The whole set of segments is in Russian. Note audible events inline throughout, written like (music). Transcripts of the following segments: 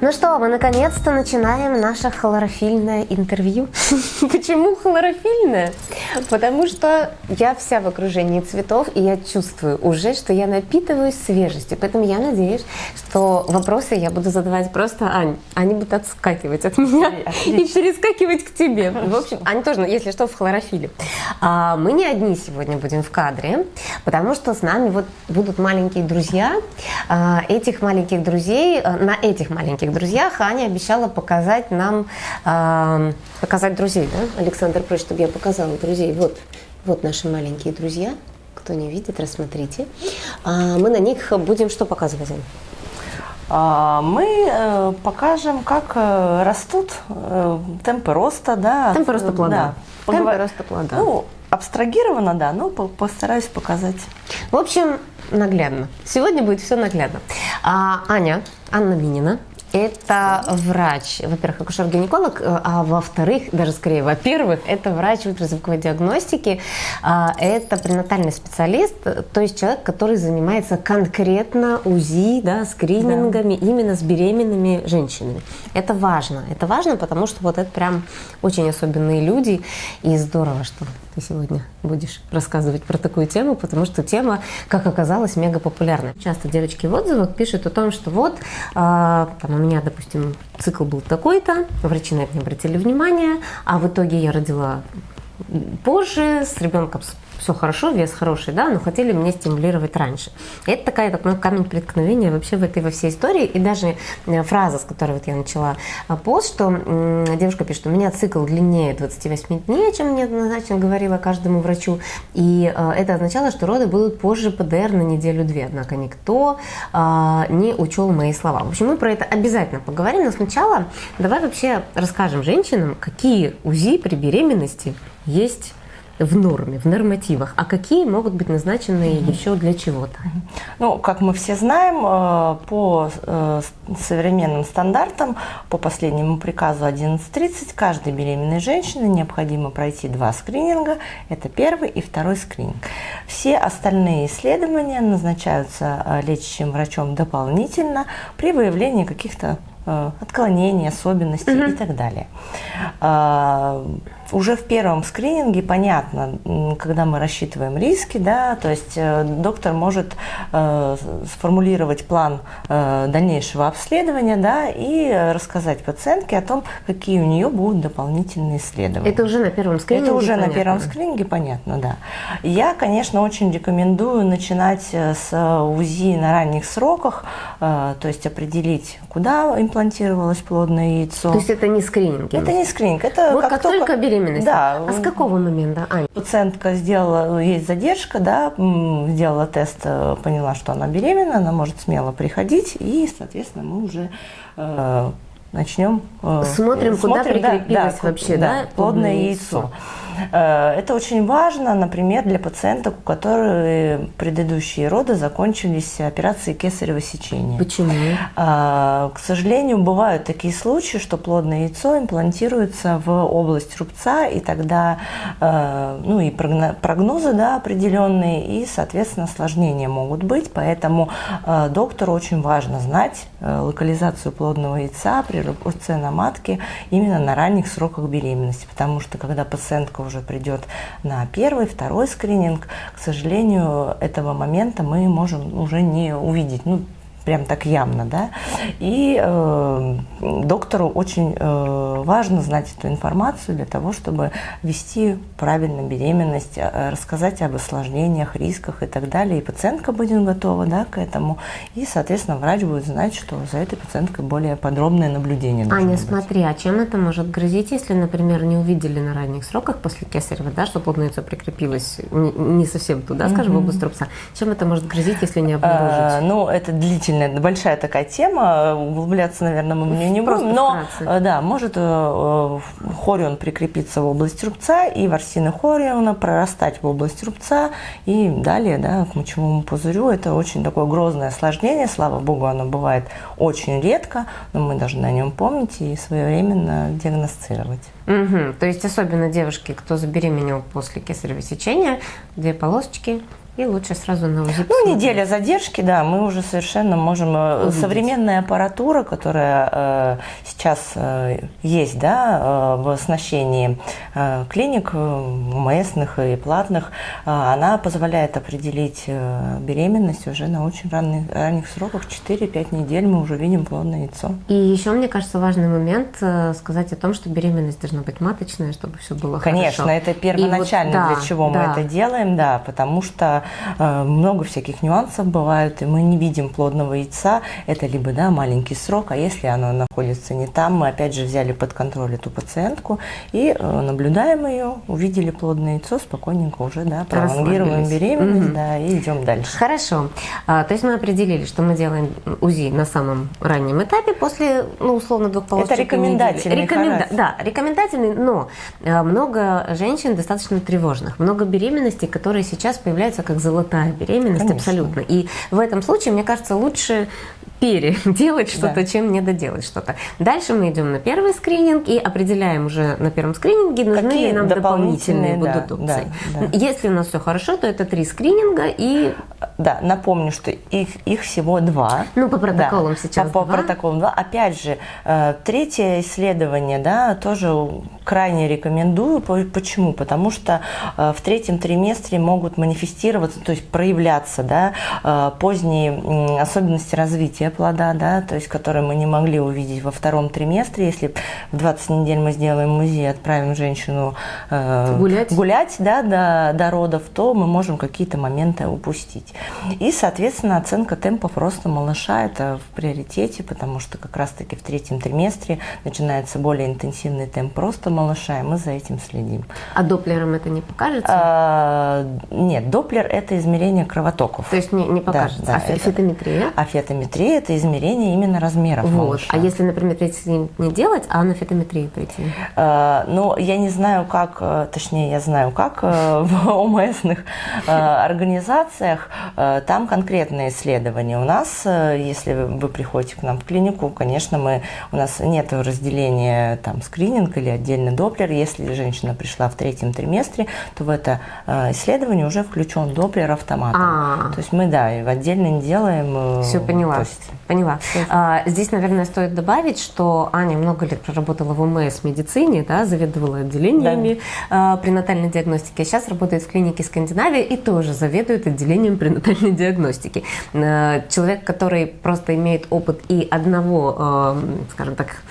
Ну что, мы наконец-то начинаем наше хлорофильное интервью. (laughs) Почему хлорофильное? Потому что я вся в окружении цветов, и я чувствую уже, что я напитываюсь свежестью. Поэтому я надеюсь, что вопросы я буду задавать просто Ань. Они будут отскакивать от меня Отлично. (laughs) и перескакивать к тебе. В общем, Ань тоже, если что, в хлорофиле. А, мы не одни сегодня будем в кадре, потому что с нами вот будут маленькие друзья. А, этих маленьких друзей, а, на этих маленьких друзьях Аня обещала показать нам, а, показать друзей, да? Александр просит, чтобы я показала друзей. Вот, вот наши маленькие друзья. Кто не видит, рассмотрите. Мы на них будем что показывать? Мы э, покажем, как э, растут э, темпы роста, да. Темпы роста плода. Да. Темпы роста плода. Ну, абстрагировано, да, но постараюсь показать. В общем, наглядно. Сегодня будет все наглядно. А, Аня, Анна Минина, это врач, во-первых, акушер-гинеколог, э, а во-вторых, даже скорее, во-первых, это врач ультразвуковой диагностики, а, это пренатальный специалист, то есть человек, который занимается конкретно УЗИ, да, скринингами да. именно с беременными женщинами. Это важно, это важно, потому что вот это прям очень особенные люди, и здорово, что ты сегодня будешь рассказывать про такую тему, потому что тема, как оказалось, мега популярна. Часто девочки в отзывах пишут о том, что вот, э, там у меня, допустим, цикл был такой-то, врачи на это не обратили внимания, а в итоге я родила позже с ребенком все хорошо, вес хороший, да, но хотели мне стимулировать раньше. И это такая, такой камень преткновения вообще в этой во всей истории. И даже э, фраза, с которой вот я начала э, пост, что девушка пишет, у меня цикл длиннее 28 дней, чем мне однозначно говорила каждому врачу. И э, это означало, что роды будут позже ПДР на неделю-две. Однако никто не учел мои слова. В общем, мы про это обязательно поговорим, но сначала давай вообще расскажем женщинам, какие УЗИ при беременности есть в норме, в нормативах, а какие могут быть назначены еще для чего-то? Ну, как мы все знаем, э, по э, современным стандартам, по последнему приказу 11.30, каждой беременной женщине необходимо пройти два скрининга. Это первый и второй скрининг. Все остальные исследования назначаются э, лечащим врачом дополнительно при выявлении каких-то отклонений, особенностей mm-hmm. и так далее уже в первом скрининге понятно, когда мы рассчитываем риски, да, то есть э, доктор может э, сформулировать план э, дальнейшего обследования, да, и рассказать пациентке о том, какие у нее будут дополнительные исследования. Это уже на первом скрининге? Это уже понятно. на первом скрининге, понятно, да. Я, конечно, очень рекомендую начинать с УЗИ на ранних сроках, то есть определить, куда имплантировалось плодное яйцо. То есть это не скрининг? Это не скрининг, это вот как, как только, только беременность беременности? Да. А с какого момента, Ань? Пациентка сделала, есть задержка, да, сделала тест, э, поняла, что она беременна, она может смело приходить, и, соответственно, мы уже э, начнем... Э, смотрим, куда смотрим, прикрепилось да, вообще, да, да плодное яйцо. яйцо. Э, это очень важно, например, для пациенток, у которых предыдущие роды закончились операцией кесарево сечения. Почему? Э, к сожалению, бывают такие случаи, что плодное яйцо имплантируется в область рубца, и тогда э, ну, и прогнозы да, определенные, и, соответственно, осложнения могут быть. Поэтому доктору очень важно знать локализацию плодного яйца при рубце на матке именно на ранних сроках беременности, потому что когда пациентка уже придет на первый, второй скрининг, к сожалению, этого момента мы можем уже не увидеть. Ну, прям так явно, да. И э, доктору очень э, важно знать эту информацию для того, чтобы вести правильно беременность, э, рассказать об осложнениях, рисках и так далее. И пациентка будет готова, да, к этому. И, соответственно, врач будет знать, что за этой пациенткой более подробное наблюдение. Аня, быть. смотри, а чем это может грозить, если, например, не увидели на ранних сроках после кесарева, да, что плодное яйцо прикрепилось не, не совсем туда, скажем, в область трупца. Чем это может грозить, если не обнаружить? А, ну, это длительно длительная, большая такая тема, углубляться, наверное, мы в нее не будем, но вкратце. да, может э, э, хорион прикрепиться в область рубца и ворсины хориона прорастать в область рубца и далее, да, к мочевому пузырю. Это очень такое грозное осложнение, слава богу, оно бывает очень редко, но мы должны о нем помнить и своевременно диагностировать. Угу. То есть особенно девушки, кто забеременел после кесарево сечения, две полосочки, И лучше сразу на УЗИ. Ну, неделя задержки, да, мы уже совершенно можем... Э, Увидеть. Современная аппаратура, которая э, сейчас э, есть, да, э, в оснащении э, клиник МСных и платных, э, она позволяет определить э, беременность уже на очень ранних, ранних сроках, 4-5 недель мы уже видим плодное яйцо. И еще, мне кажется, важный момент э, сказать о том, что беременность должна быть маточная, чтобы все было Конечно, хорошо. это первоначально, вот, да, для чего да. мы это делаем, да, потому что Э, много всяких нюансов бывают, и мы не видим плодного яйца. Это либо да, маленький срок, а если оно находится не там, мы опять же взяли под контроль эту пациентку и э, наблюдаем ее, увидели плодное яйцо, спокойненько уже да, пролонгируем беременность угу. да, и идем дальше. Хорошо. А, то есть мы определили, что мы делаем УЗИ на самом раннем этапе после, ну, условно, двух полос. Это рекомендательный Рекоменда... Да, рекомендательный, но э, много женщин достаточно тревожных, много беременностей, которые сейчас появляются как золотая такая беременность Конечно. абсолютно. И в этом случае, мне кажется, лучше переделать (laughs) что-то, да. чем не доделать что-то. Дальше мы идем на первый скрининг и определяем уже на первом скрининге, нужны Какие ли нам дополнительные, дополнительные будут опции. Да, да. Если у нас все хорошо, то это три скрининга и... Да, напомню, что их, их всего два. Ну, по протоколам да, сейчас По, по протоколам два. Опять же, э, третье исследование, да, тоже крайне рекомендую. Почему? Потому что э, в третьем триместре могут манифестироваться, то есть проявляться, да, э, поздние особенности развития плода, да, то есть которые мы не могли увидеть во втором триместре. Если в 20 недель мы сделаем и отправим женщину э, гулять, гулять да, до, до родов, то мы можем какие-то моменты упустить. И, соответственно, оценка темпов роста малыша – это в приоритете, потому что как раз-таки в третьем триместре начинается более интенсивный темп роста малыша, и мы за этим следим. А доплером это не покажется? А, нет, доплер – это измерение кровотоков. То есть не, не покажется. Да, да, а фетометрия? А фетометрия это измерение именно размеров вот. малыша. А если, например, прийти не делать, а на фетометрии прийти? Э, ну, я не знаю, как, э, точнее, я знаю, как э, (laughs) в ОМСных э, организациях там конкретные исследования. У нас, если вы приходите к нам в клинику, конечно, мы, у нас нет разделения там скрининг или отдельный доплер. Если женщина пришла в третьем триместре, то в это исследование уже включен доплер автоматом. А-а-а. То есть мы, да, отдельно не делаем. Все поняла. То есть Поняла. А, здесь, наверное, стоит добавить, что Аня много лет проработала в ОМС медицине, да, заведовала отделениями да. а, пренатальной диагностики. А сейчас работает в клинике Скандинавия и тоже заведует отделением пренатальной диагностики. А, человек, который просто имеет опыт и одного, а, скажем так,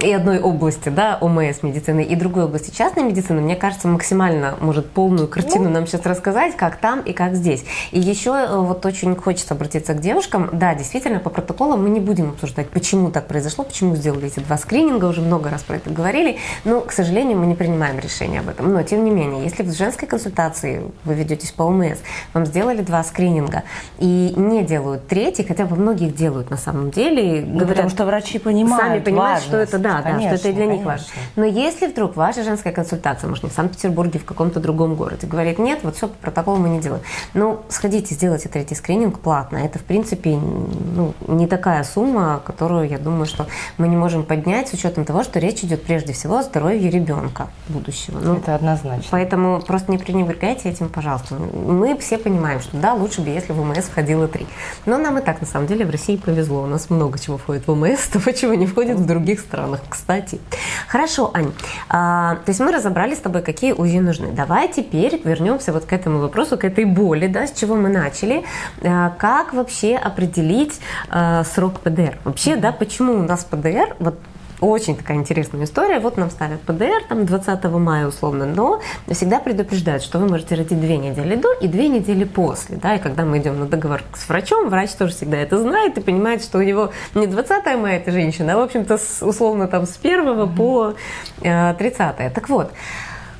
и одной области, да, ОМС медицины, и другой области частной медицины, мне кажется, максимально может полную картину ну. нам сейчас рассказать, как там и как здесь. И еще э, вот очень хочется обратиться к девушкам. Да, действительно, по протоколам мы не будем обсуждать, почему так произошло, почему сделали эти два скрининга, уже много раз про это говорили, но, к сожалению, мы не принимаем решение об этом. Но, тем не менее, если в женской консультации вы ведетесь по ОМС, вам сделали два скрининга и не делают третий, хотя бы многих делают на самом деле. Ну, говорят, потому что врачи понимают Сами понимают, что это да, конечно, да, что это для конечно. них важно. Но если вдруг ваша женская консультация, может, не в Санкт-Петербурге, в каком-то другом городе, говорит, нет, вот все, по протоколу мы не делаем. Ну, сходите, сделайте третий скрининг платно. Это, в принципе, ну, не такая сумма, которую, я думаю, что мы не можем поднять с учетом того, что речь идет прежде всего о здоровье ребенка будущего. Ну, это однозначно. Поэтому просто не пренебрегайте этим, пожалуйста. Мы все понимаем, что да, лучше бы, если в ВМС входило три. Но нам и так, на самом деле, в России повезло. У нас много чего входит в ВМС, (laughs) того, чего не входит в других странах кстати. Хорошо, Ань, а, то есть мы разобрали с тобой, какие УЗИ нужны. Давай теперь вернемся вот к этому вопросу, к этой боли, да, с чего мы начали. А, как вообще определить а, срок ПДР? Вообще, да, почему у нас ПДР, вот очень такая интересная история. Вот нам ставят ПДР там 20 мая условно, но всегда предупреждают, что вы можете родить две недели до и две недели после. Да? И когда мы идем на договор с врачом, врач тоже всегда это знает и понимает, что у него не 20 мая эта женщина, а в общем-то условно там с 1 mm-hmm. по 30. Э, так вот,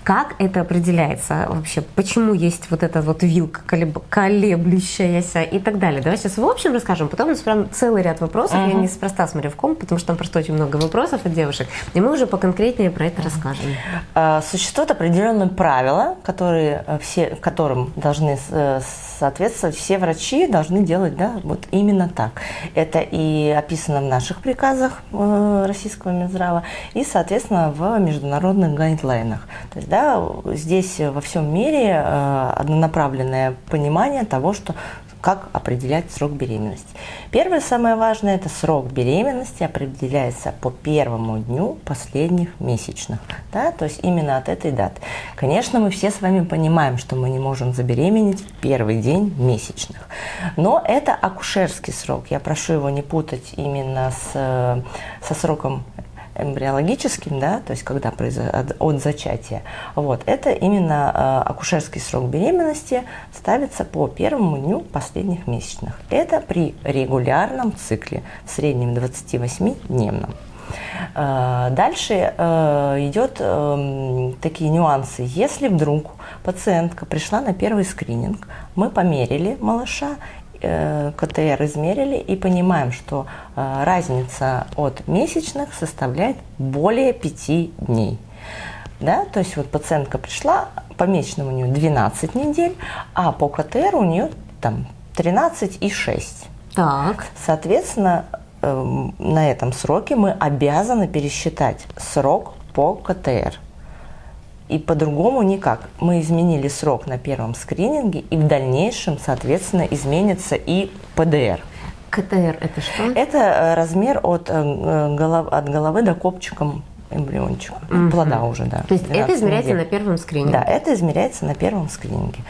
как это определяется вообще? Почему есть вот эта вот вилка колеблющаяся и так далее? Давай сейчас в общем расскажем, потом у нас прям целый ряд вопросов. Uh-huh. Я неспроста смотрю в ком, потому что там просто очень много вопросов от девушек. И мы уже поконкретнее про это uh-huh. расскажем. А, существуют определенные правила, которые э, все, которым должны э, соответствовать все врачи, должны делать да, вот именно так. Это и описано в наших приказах э, российского Минздрава, и, соответственно, в международных гайдлайнах. То есть, да, здесь во всем мире э, однонаправленное понимание того, что как определять срок беременности. Первое, самое важное, это срок беременности определяется по первому дню последних месячных, да, то есть именно от этой даты. Конечно, мы все с вами понимаем, что мы не можем забеременеть в первый день месячных, но это акушерский срок. Я прошу его не путать именно с, со сроком эмбриологическим, да, то есть когда от, от зачатия, вот, это именно э, акушерский срок беременности ставится по первому дню последних месячных. Это при регулярном цикле, в среднем 28-дневном. Э, дальше э, идет э, такие нюансы. Если вдруг пациентка пришла на первый скрининг, мы померили малыша КТР измерили и понимаем, что э, разница от месячных составляет более 5 дней. Да? То есть вот пациентка пришла, по месячному у нее 12 недель, а по КТР у нее там 13 и 6. Так. Соответственно, эм, на этом сроке мы обязаны пересчитать срок по КТР. И по-другому никак. Мы изменили срок на первом скрининге, и в дальнейшем, соответственно, изменится и ПДР. КТР это что? Это э, размер от, э, голов, от головы до копчика эмбриончика, угу. плода уже, да. То есть это измеряется недель. на первом скрининге? Да, это измеряется на первом скрининге.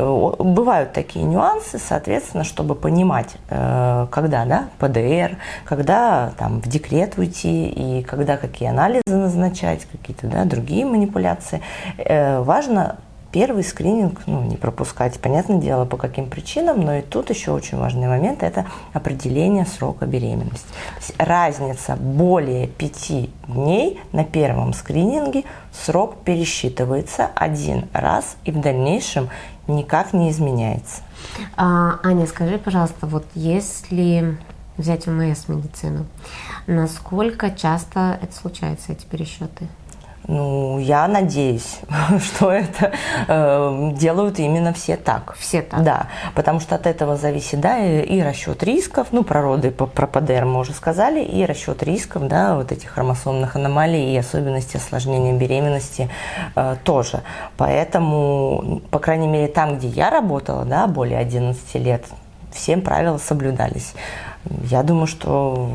Э, бывают такие нюансы, соответственно, чтобы понимать, э, когда да, ПДР, когда там, в декрет уйти и когда какие анализы назначать, какие-то да, другие манипуляции. Э, важно первый скрининг ну, не пропускать. Понятное дело, по каким причинам, но и тут еще очень важный момент – это определение срока беременности. Разница более пяти дней на первом скрининге, срок пересчитывается один раз и в дальнейшем никак не изменяется. А, Аня, скажи, пожалуйста, вот если взять УМС медицину, насколько часто это случается, эти пересчеты? Ну, я надеюсь, (laughs) что это э, делают именно все так. Все так? Да, потому что от этого зависит, да, и, и расчет рисков, ну, про роды, про ПДР мы уже сказали, и расчет рисков, да, вот этих хромосомных аномалий и особенностей осложнения беременности э, тоже. Поэтому, по крайней мере, там, где я работала, да, более 11 лет, все правила соблюдались. Я думаю, что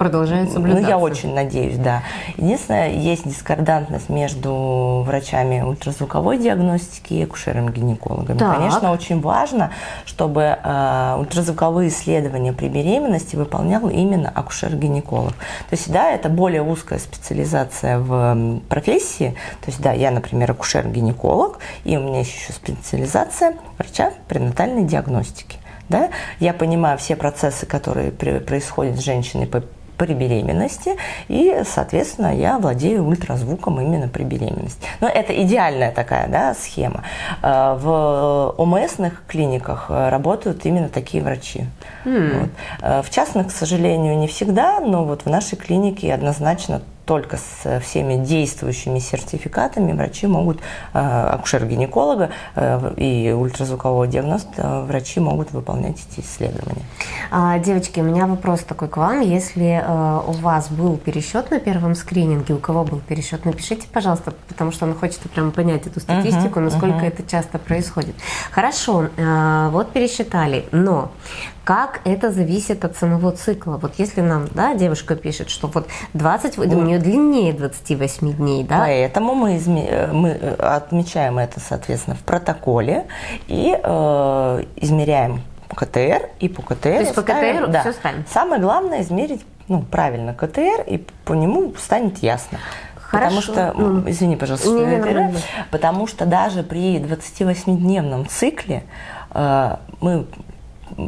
продолжает соблюдаться. Ну, я очень надеюсь, да. Единственное, есть дискордантность между врачами ультразвуковой диагностики и акушерами-гинекологами. Конечно, очень важно, чтобы э, ультразвуковые исследования при беременности выполнял именно акушер-гинеколог. То есть, да, это более узкая специализация в профессии. То есть, да, я, например, акушер-гинеколог, и у меня еще специализация врача пренатальной диагностики. Да? Я понимаю все процессы, которые происходят с женщиной по при беременности, и, соответственно, я владею ультразвуком именно при беременности. Но это идеальная такая да, схема. Э, в ОМСных клиниках э, работают именно такие врачи. Mm. Вот. Э, в частных, к сожалению, не всегда, но вот в нашей клинике однозначно только с всеми действующими сертификатами врачи могут, э, акушер-гинеколога э, и ультразвукового диагноста, врачи могут выполнять эти исследования. А, девочки, у меня вопрос такой к вам. Если э, у вас был пересчет на первом скрининге, у кого был пересчет, напишите, пожалуйста, потому что он хочет прямо понять эту статистику, насколько это часто происходит. Хорошо, вот пересчитали, но как это зависит от самого цикла. Вот если нам, да, девушка пишет, что вот 20, у нее длиннее 28 дней, да? Поэтому мы, изме, мы э, отмечаем это, соответственно, в протоколе и э, измеряем КТР, и по КТР То есть по КТР да. все станет? Самое главное измерить ну, правильно КТР, и по нему станет ясно. Хорошо. Потому что, ну, извини, пожалуйста, не, не, не, потому что даже при 28-дневном цикле э, мы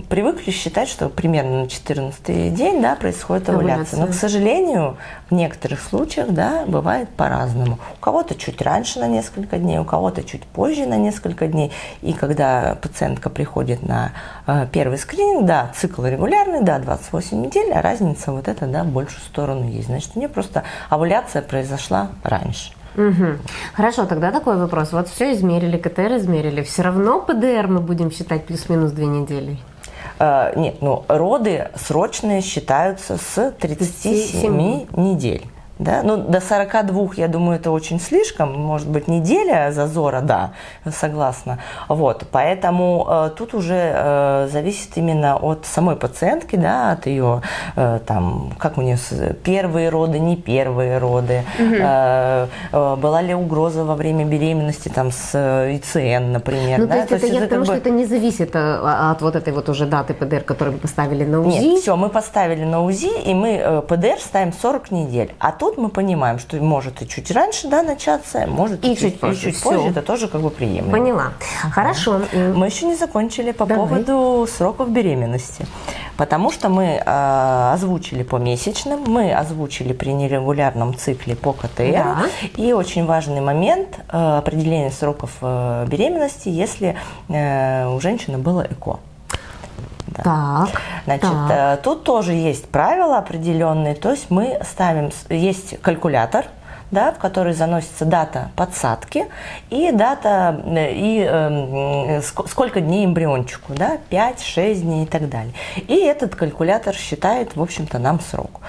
привыкли считать, что примерно на 14 день да, происходит овуляция. Но, к сожалению, в некоторых случаях да, бывает по-разному. У кого-то чуть раньше на несколько дней, у кого-то чуть позже на несколько дней. И когда пациентка приходит на э, первый скрининг, да, цикл регулярный, да, 28 недель, а разница вот эта, да, больше сторону есть. Значит, у нее просто овуляция произошла раньше. Угу. Хорошо, тогда такой вопрос. Вот все измерили, КТР измерили. Все равно ПДР мы будем считать плюс-минус две недели? Э, нет, ну роды срочные считаются с 37 37. недель. Да? Ну, до 42, я думаю, это очень слишком. Может быть, неделя зазора, да, согласна. Вот, поэтому э, тут уже э, зависит именно от самой пациентки, да, от ее, э, там, как у нее первые роды, не первые роды, угу. э, э, была ли угроза во время беременности там с ИЦН, например. Ну, да? то есть, то это, есть я потому, бы... что это не зависит э, от вот этой вот уже даты ПДР, которую мы поставили на УЗИ? Нет, все, мы поставили на УЗИ, и мы э, ПДР ставим 40 недель. А тут мы понимаем, что может и чуть раньше да, начаться, может и, и чуть, позже. И чуть позже. Это тоже как бы приемлемо. Поняла. Хорошо. Мы еще не закончили по Давай. поводу сроков беременности. Потому что мы э, озвучили по месячным, мы озвучили при нерегулярном цикле по КТР. Да. И очень важный момент э, определения сроков э, беременности, если э, у женщины было ЭКО. Да. Так. Значит, так. Э, тут тоже есть правила определенные. То есть мы ставим, есть калькулятор, да, в который заносится дата подсадки и дата, э, и э, сколько дней эмбриончику, да, 5-6 дней и так далее. И этот калькулятор считает, в общем-то, нам срок.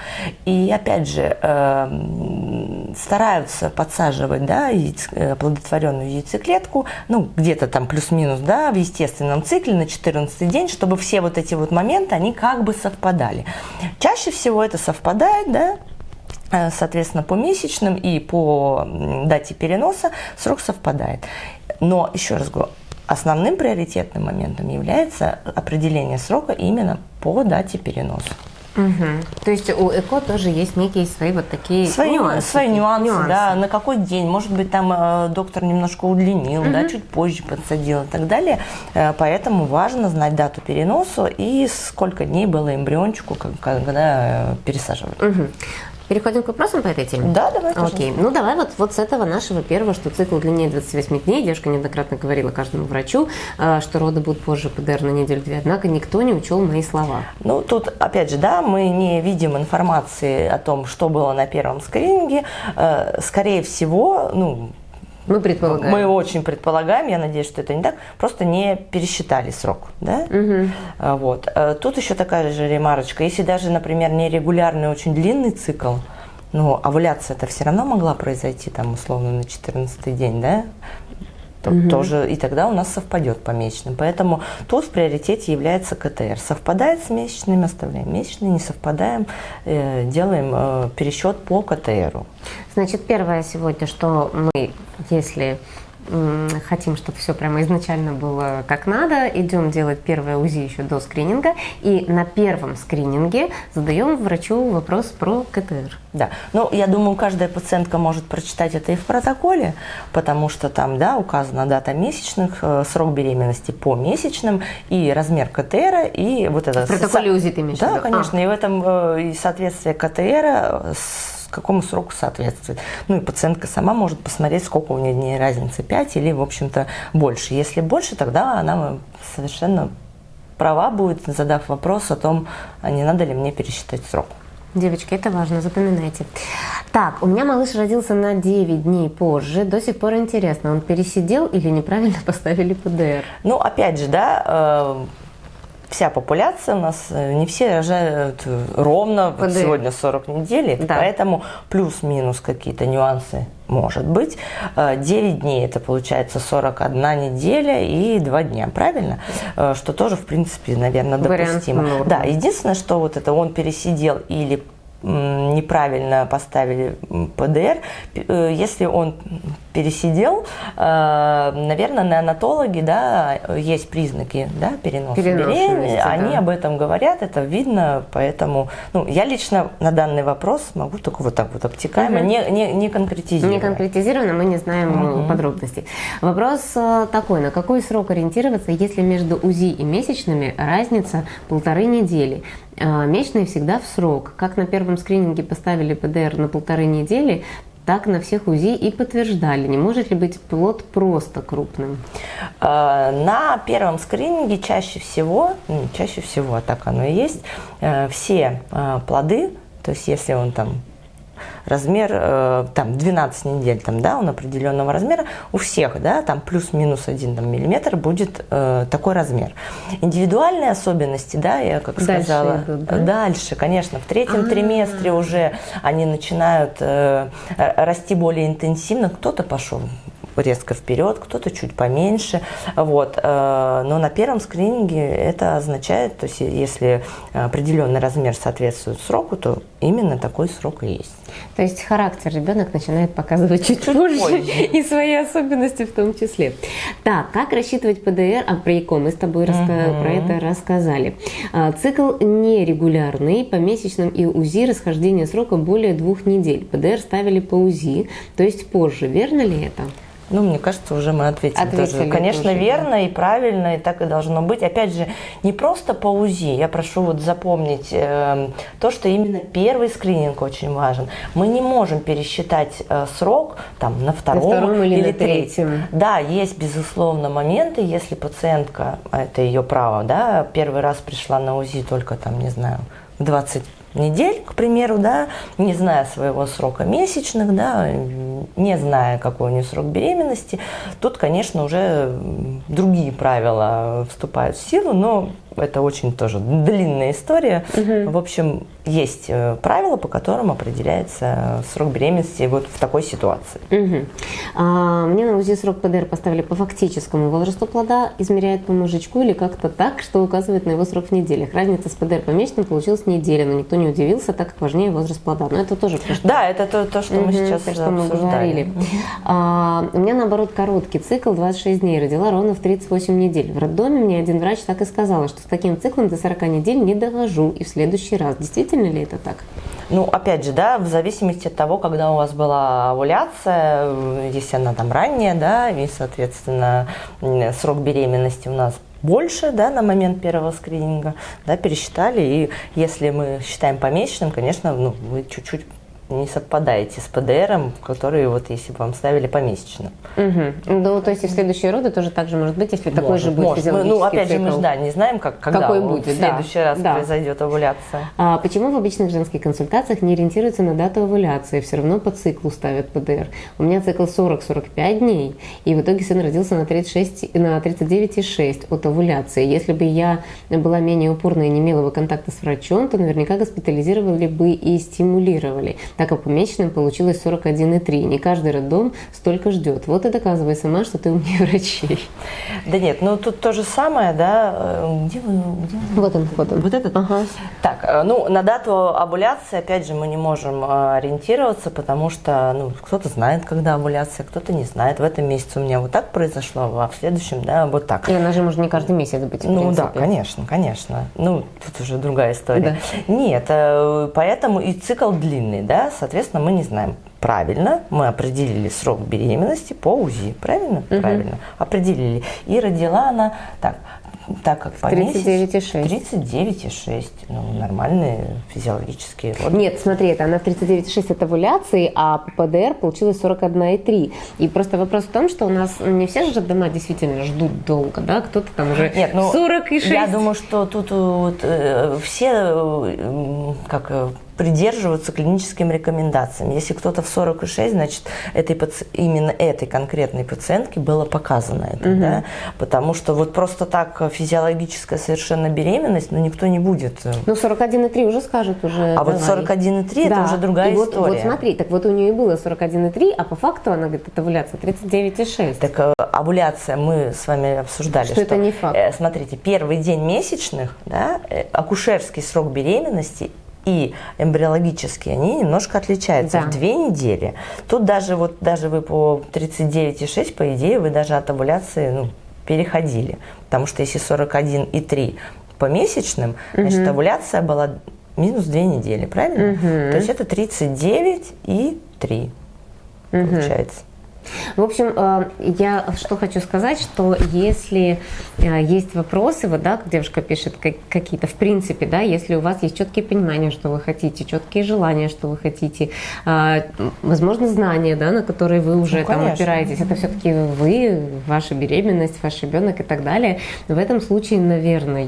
И опять же, э, стараются подсаживать, да, яйц, э, оплодотворенную яйцеклетку, ну, где-то там плюс-минус, да, в естественном цикле на 14 день, чтобы все вот эти вот моменты, они как бы совпадали. Чаще всего это совпадает, да, соответственно, по месячным и по дате переноса срок совпадает. Но, еще раз говорю, основным приоритетным моментом является определение срока именно по дате переноса. Угу. То есть у ЭКО тоже есть некие свои вот такие свои нюансы, свои нюансы, нюансы. да, на какой день, может быть, там э, доктор немножко удлинил, угу. да, чуть позже подсадил и так далее. Э, поэтому важно знать дату переноса и сколько дней было эмбриончику, когда э, пересаживали. Угу. Переходим к вопросам по этой теме? Да, давай. Окей. Ну, давай вот, вот с этого нашего первого, что цикл длиннее 28 дней. Девушка неоднократно говорила каждому врачу, э, что роды будут позже ПДР на неделю-две. Однако никто не учел мои слова. Ну, тут, опять же, да, мы не видим информации о том, что было на первом скрининге. Э, скорее всего, ну, мы предполагаем. Мы очень предполагаем, я надеюсь, что это не так, просто не пересчитали срок. Да? Угу. Вот. Э, тут еще такая же ремарочка. Если даже, например, нерегулярный очень длинный цикл, ну, овуляция это все равно могла произойти там условно на 14 день, да? То, угу. тоже, и тогда у нас совпадет по месячным. Поэтому тут в приоритете является КТР. Совпадает с месячными, оставляем месячные, не совпадаем, э, делаем э, пересчет по КТРу. Значит, первое сегодня, что мы, если хотим, чтобы все прямо изначально было как надо, идем делать первое УЗИ еще до скрининга, и на первом скрининге задаем врачу вопрос про КТР. Да, ну, я думаю, каждая пациентка может прочитать это и в протоколе, потому что там, да, указана дата месячных, э, срок беременности по месячным, и размер КТР, и вот это... В протоколе УЗИ ты имеешь Да, конечно, а. и в этом э, и соответствие КТР с какому сроку соответствует. Ну и пациентка сама может посмотреть, сколько у нее дней разницы, 5 или, в общем-то, больше. Если больше, тогда она совершенно права будет, задав вопрос о том, а не надо ли мне пересчитать срок. Девочки, это важно, запоминайте. Так, у меня малыш родился на 9 дней позже. До сих пор интересно, он пересидел или неправильно (laughs) поставили ПДР? Ну, опять же, да, э, вся популяция у нас, э, не все рожают э, ровно, вот сегодня 40 недель, да. поэтому плюс-минус какие-то нюансы может быть. 9 э, дней это получается 41 неделя и 2 дня, правильно? Что тоже, в принципе, наверное, допустимо. Вариант да, единственное, что вот это он пересидел или неправильно поставили ПДР, если он пересидел, э, наверное, неонатологи, да, есть признаки, да, переноса беременности, да. они об этом говорят, это видно, поэтому, ну, я лично на данный вопрос могу только вот так вот обтекаемо, угу. не, не, не конкретизировать. Не конкретизированно, мы не знаем угу. подробностей. Вопрос э, такой, на какой срок ориентироваться, если между УЗИ и месячными разница полторы недели? Э, месячные всегда в срок. Как на первом скрининге поставили ПДР на полторы недели, так на всех УЗИ и подтверждали. Не может ли быть плод просто крупным? Э, на первом скрининге чаще всего, ну, чаще всего, а так оно и есть, э, все плоды, то есть если он там размер э, там 12 недель, там, да, он определенного размера, у всех, да, там плюс-минус 1 там, миллиметр будет э, такой размер. Индивидуальные особенности, да, я как Дальше сказала, идут, да? дальше, конечно, в третьем А-а-а. триместре уже они начинают э, расти более интенсивно, кто-то пошел резко вперед, кто-то чуть поменьше. Вот. Э, но на первом скрининге это означает, то есть если определенный размер соответствует сроку, то именно такой срок и есть. То есть характер ребенок начинает показывать чуть, позже, позже (laughs) и свои особенности в том числе. Так, как рассчитывать ПДР? А про ЭКО мы с тобой раска... угу. про это рассказали. А, цикл нерегулярный, по месячным и УЗИ расхождение срока более двух недель. ПДР ставили по УЗИ, то есть позже. Верно ли это? Ну, мне кажется, уже мы ответили. ответили тоже. Конечно, тоже, верно да. и правильно, и так и должно быть. Опять же, не просто по УЗИ. Я прошу вот запомнить э, то, что именно первый скрининг очень важен. Мы не можем пересчитать э, срок там, на втором, на втором или, или на третьем. Да, есть, безусловно, моменты, если пациентка, а это ее право, да, первый раз пришла на УЗИ только там, не знаю, 20 недель, к примеру, да, не зная своего срока месячных, да, не зная, какой у нее срок беременности, тут, конечно, уже другие правила вступают в силу, но это очень тоже длинная история. Угу. В общем, есть э, правила, по которым определяется срок беременности вот в такой ситуации. Угу. А, мне на УЗИ срок ПДР поставили по фактическому возрасту плода, измеряют по мужичку или как-то так, что указывает на его срок в неделях. Разница с ПДР по месячным получилась неделя, но никто не удивился, так как важнее возраст плода. Но это тоже то, что... Да, это то, то что угу, мы сейчас то, что мы говорили. А, у меня, наоборот, короткий цикл, 26 дней. Родила ровно в 38 недель. В роддоме мне один врач так и сказал, что с таким циклом до 40 недель не довожу и в следующий раз. Действительно ли это так? Ну, опять же, да, в зависимости от того, когда у вас была овуляция, если она там ранняя, да, и, соответственно, срок беременности у нас больше да, на момент первого скрининга, да, пересчитали. И если мы считаем помесячным, конечно, ну, вы чуть-чуть не совпадаете с ПДРом, который вот если бы вам ставили помесячно. Угу. Ну, то есть и в следующие роды тоже так же может быть, если может, такой же будет может. Мы, Ну, опять цикл. же, мы же да, не знаем, как, когда Какой будет, в следующий да, раз да. произойдет овуляция. А почему в обычных женских консультациях не ориентируются на дату овуляции, все равно по циклу ставят ПДР? У меня цикл 40-45 дней, и в итоге сын родился на, 36, на 39,6 от овуляции. Если бы я была менее упорной и не имела бы контакта с врачом, то наверняка госпитализировали бы и стимулировали так как по месячным получилось 41,3. Не каждый роддом столько ждет. Вот и доказывай сама, что ты умнее врачей. Да нет, ну тут то же самое, да. Э, где вы? Где вы? Вот он, вот он. Вот этот? Ага. Так, э, ну на дату овуляции, опять же, мы не можем э, ориентироваться, потому что ну, кто-то знает, когда овуляция, кто-то не знает. В этом месяце у меня вот так произошло, а в следующем, да, вот так. И она же может не каждый месяц быть, Ну принципе. да, конечно, конечно. Ну, тут уже другая история. Да. Нет, поэтому и цикл длинный, да, соответственно, соответственно, мы не знаем. Правильно, мы определили срок беременности по УЗИ, правильно? Угу. Правильно, определили. И родила она, так, так как по 39,6. 39,6. Ну, нормальные физиологические роды. Нет, смотри, это она в 39,6 от овуляции, а по ПДР получилось 41,3. И просто вопрос в том, что у нас не все же дома действительно ждут долго, да? Кто-то там уже Нет, ну, 46. Я думаю, что тут вот, э, все э, как э, придерживаться клиническим рекомендациям. Если кто-то в 46, значит, этой, именно этой конкретной пациентке было показано это, угу. да? потому что вот просто так физиологическая совершенно беременность, ну, никто не будет. Э, ну, 41,3 уже скажут уже. А давай. вот 41,3 да. это уже другая и история. Вот, вот смотри, так вот у нее и было 41,3, а по факту она говорит, это овуляция 39,6. Так э, овуляция мы с вами обсуждали, что, что это не факт. Э, смотрите, первый день месячных, да, э, акушерский срок беременности и эмбриологические, они немножко отличаются да. в две недели. Тут даже вот даже вы по 39,6, по идее, вы даже от овуляции ну, переходили. Потому что если 41,3 по месячным, угу. значит, овуляция была минус две недели, правильно? Угу. То есть это 39 и 3 угу. получается. В общем, э, я что хочу сказать, что если э, есть вопросы, вот, да, девушка пишет какие-то, в принципе, да, если у вас есть четкие понимания, что вы хотите, четкие желания, что вы хотите, э, возможно, знания, да, на которые вы уже ну, там опираетесь, это все-таки вы, ваша беременность, ваш ребенок и так далее. В этом случае, наверное,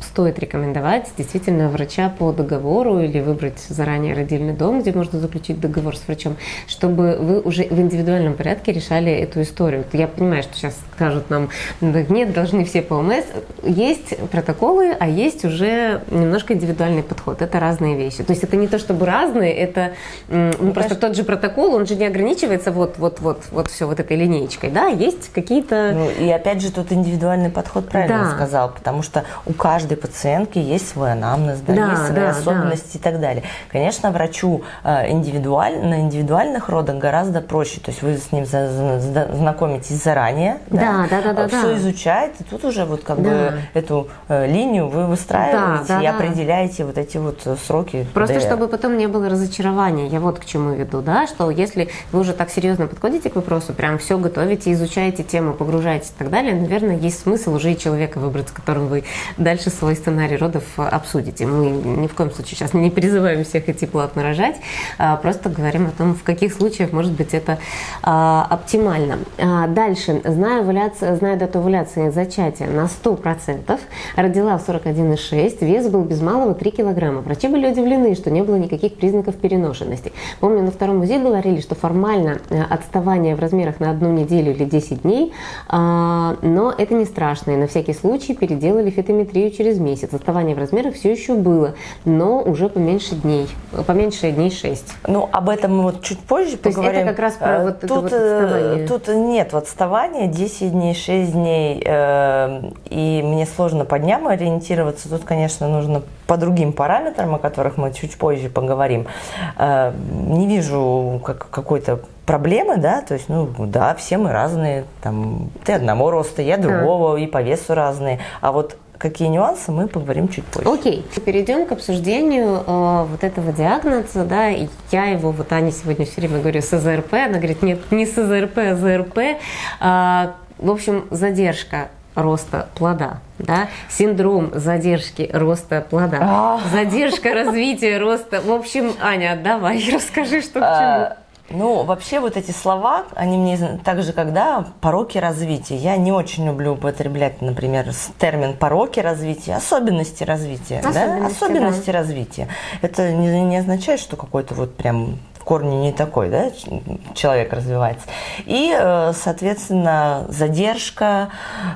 стоит рекомендовать действительно врача по договору или выбрать заранее родильный дом, где можно заключить договор с врачом, чтобы вы уже в индивидуальном порядке решали эту историю. Я понимаю, что сейчас скажут нам, нет, должны все по ОМС. Есть протоколы, а есть уже немножко индивидуальный подход. Это разные вещи. То есть это не то чтобы разные, это ну, ну просто тот же протокол, он же не ограничивается вот, вот, вот, вот все вот этой линейкой. Да, есть какие-то... Ну, и опять же, тут индивидуальный подход правильно да. сказал, потому что у каждой пациентки есть свой анамнез, да, да, есть свои да, особенности да. и так далее. Конечно, врачу э, индивидуаль, на индивидуальных родах гораздо проще, то есть вы с ним знакомитесь заранее, да, да, да, да, все да. изучаете, тут уже вот как да. бы эту э, линию вы выстраиваете да, да, и да. определяете вот эти вот сроки. Просто чтобы потом не было разочарования, я вот к чему веду, да, что если вы уже так серьезно подходите к вопросу, прям все готовите, изучаете тему, погружаетесь и так далее, наверное, есть смысл уже и человека выбрать, с которым вы дальше свой сценарий родов обсудите. Мы ни в коем случае сейчас не призываем всех идти платно рожать, а просто говорим о том, в каких случаях может быть это а, оптимально. А, дальше, знаю, овуляция, знаю дату овуляции зачатия на 100%, родила в 41,6, вес был без малого 3 килограмма. Врачи были удивлены, что не было никаких признаков переношенности. Помню, на втором УЗИ говорили, что формально э, отставание в размерах на одну неделю или 10 дней, но это не страшно, и на всякий случай переделали фитометрию через месяц. Отставание в размерах все еще было, но уже поменьше дней, поменьше дней 6. Ну, об этом мы вот чуть позже То поговорим. есть это как раз про э, вот тут, это вот отставание. Тут нет отставания, 10 дней, 6 дней, э, и мне сложно по дням ориентироваться. Тут, конечно, нужно по другим параметрам, о которых мы чуть позже поговорим. Э, не вижу как, какой-то проблемы, да, то есть, ну, да, все мы разные, там, ты одного роста, я другого, и по весу разные, а вот какие нюансы, мы поговорим чуть позже. Окей, перейдем к обсуждению э, вот этого диагноза, да, и я его, вот Аня сегодня все время говорю СЗРП, она говорит, нет, не СЗРП, а ЗРП, э, в общем, задержка роста плода, да, синдром задержки роста плода, а. задержка развития роста. В общем, Аня, давай (laughs) расскажи, что к а, чему. Ну, вообще вот эти слова, они мне так же, когда пороки развития. Я не очень люблю употреблять, например, термин пороки развития, особенности развития. Особенности, да? особенности да. развития. Это не, не означает, что какой-то вот прям корне не такой, да, человек развивается. И, э, соответственно, задержка,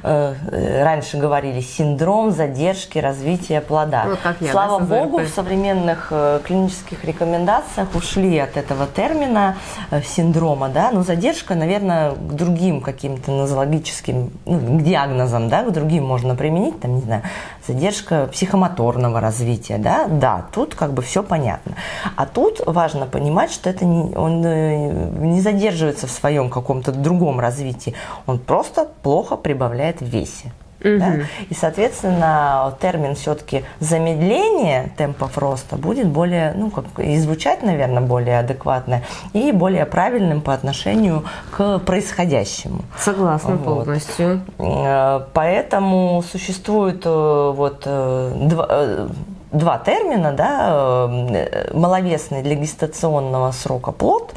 э, раньше говорили синдром задержки развития плода. Вот как я, Слава да, богу, в современных э, клинических рекомендациях ушли от этого термина синдрома, да, но задержка, наверное, к другим каким-то нозологическим, ну, к диагнозам, да, к другим можно применить, там, не знаю, задержка психомоторного развития, да, да, тут как бы все понятно. А тут важно понимать, что это не, он э, не задерживается в своем каком-то другом развитии, он просто плохо прибавляет в весе. Угу. Да? И, соответственно, термин все-таки замедление темпов роста будет более, ну, как и звучать, наверное, более адекватно и более правильным по отношению к происходящему. Согласна вот. полностью. Э, поэтому существует э, вот два два термина, да, маловесный для гестационного срока плод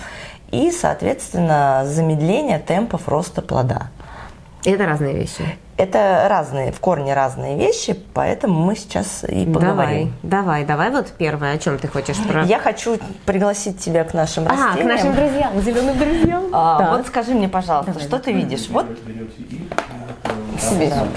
и, соответственно, замедление темпов роста плода. Это разные вещи. Это разные, в корне разные вещи, поэтому мы сейчас и поговорим. Давай, давай, давай вот первое, о чем ты хочешь про... Я хочу пригласить тебя к нашим а, растениям. к нашим друзьям, зеленым друзьям. А, вот скажи мне, пожалуйста, давай. что ты видишь? Вот. Себе. Да.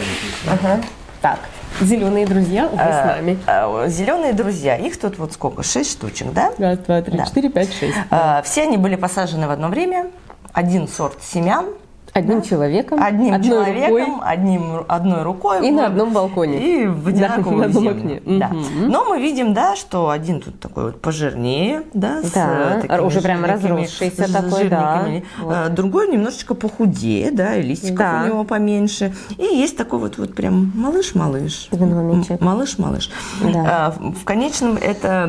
Ага. Так, Зеленые друзья уже с а, нами. А, Зеленые друзья. Их тут вот сколько? Шесть штучек, да? Раз, два, три, да. четыре, пять, шесть. А, все они были посажены в одно время. Один сорт семян – Одним да? человеком, одним одной человеком, рукой, одним, одной рукой. И вот, на одном балконе. И в (laughs) одинаковую да, землю. окне. Да. Угу. Но мы видим, да, что один тут такой вот пожирнее, да, да. с уже прям разросшийся такой, да. Вот. А, другой немножечко похудее, да, и листиков да. у него поменьше. И есть такой вот, вот прям малыш-малыш. Малыш-малыш. Да. А, в конечном это...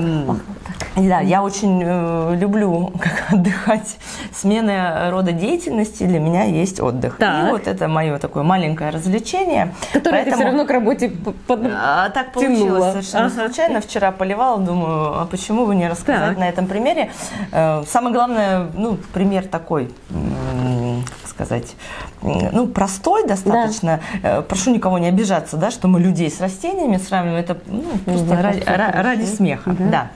Да, я очень э, люблю (laughs) как отдыхать. Смена рода деятельности для меня есть есть отдых. Так. И вот это мое такое маленькое развлечение. Которое Поэтому... ты все равно к работе под... а, Так получилось совершенно ага. случайно. Вчера поливала, думаю, а почему бы не рассказать так. на этом примере. Э, самое главное, ну, пример такой сказать, ну, простой достаточно. Да. Э, прошу никого не обижаться, да, что мы людей с растениями сравниваем. Это ну, просто ради, ради смеха. Да. да.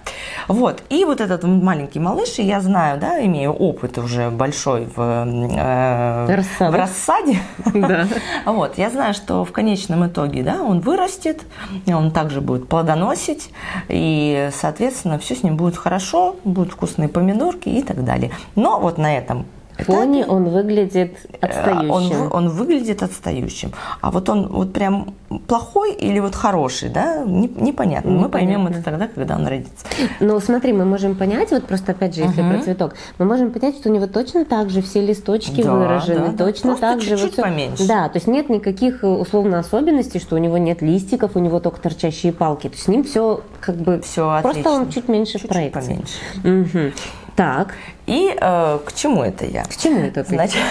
Вот. И вот этот маленький малыш, я знаю, да, имею опыт уже большой в, э, в рассаде. Да. (laughs) Вот. Я знаю, что в конечном итоге, да, он вырастет, он также будет плодоносить, и, соответственно, все с ним будет хорошо, будут вкусные помидорки и так далее. Но вот на этом фоне он выглядит э, отстающим. Он, он выглядит отстающим. А вот он вот прям плохой или вот хороший, да, непонятно. Мы поймем это тогда, когда он родится. Ну, смотри, мы можем понять, вот просто опять же, если угу. про цветок, мы можем понять, что у него точно так же все листочки да, выражены, да, точно да. так же. Чуть-чуть вот поменьше. Да, то есть нет никаких э, условно особенностей, что у него нет листиков, у него только торчащие палки. То есть с ним все как бы все просто он чуть меньше чуть в проекции. Поменьше. Угу. Так. И э, к чему это я? К чему это ты? Значит,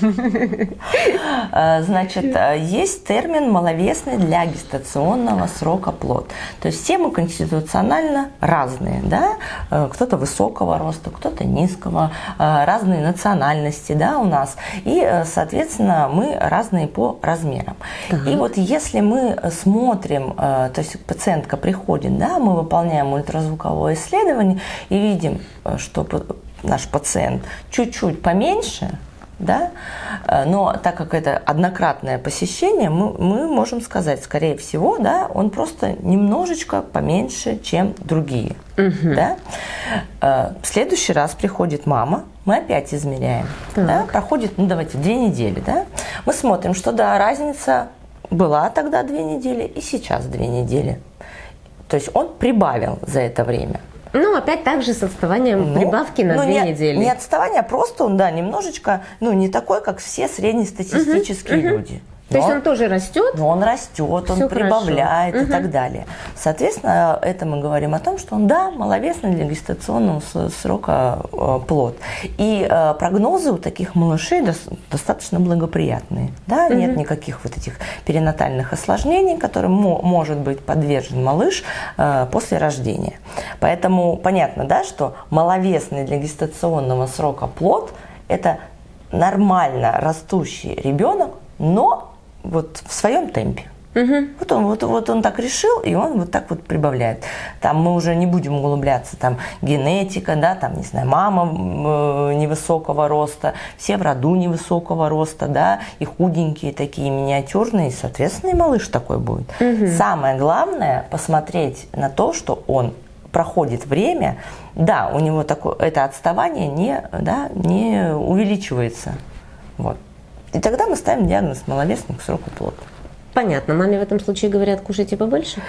(laughs) э, значит, э, есть термин маловесный для гестационного срока плод. То есть все мы конституционально разные, да? Э, кто-то высокого роста, кто-то низкого, разные национальности, да, у нас. И, соответственно, мы разные по размерам. Так. И вот если мы смотрим, то есть пациентка приходит, да, мы выполняем ультразвуковое исследование и видим, что наш пациент чуть-чуть поменьше, да, э, но так как это однократное посещение, мы, мы можем сказать, скорее всего, да, он просто немножечко поменьше, чем другие. Угу. Да? Э, в следующий раз приходит мама, мы опять измеряем. Да? Проходит, ну давайте, две недели. Да? Мы смотрим, что да, разница была тогда две недели и сейчас две недели. То есть он прибавил за это время. Ну, опять так же с отставанием ну, прибавки на ну, две не, недели. Не отставание, а просто он, да, немножечко, ну, не такой, как все среднестатистические угу, люди. Угу. То есть он тоже растет? Но он растет, он прибавляет угу. и так далее. Соответственно, это мы говорим о том, что он, да, маловесный для гестационного срока э, плод. И э, прогнозы у таких малышей достаточно благоприятные. Да? Угу. Нет никаких вот этих перинатальных осложнений, которым может быть подвержен малыш э, после рождения. Поэтому понятно, да, что маловесный для гестационного срока плод – это нормально растущий ребенок, но вот в своем темпе. Угу. Вот, он, вот, вот он так решил, и он вот так вот прибавляет. Там мы уже не будем углубляться, там генетика, да, там, не знаю, мама э, невысокого роста, все в роду невысокого роста, да, и худенькие такие, миниатюрные, и, соответственно, и малыш такой будет. Угу. Самое главное посмотреть на то, что он проходит время, да, у него такое, это отставание не, да, не увеличивается. Вот. И тогда мы ставим диагноз маловесный к сроку плода. Понятно. Маме в этом случае говорят, кушайте побольше?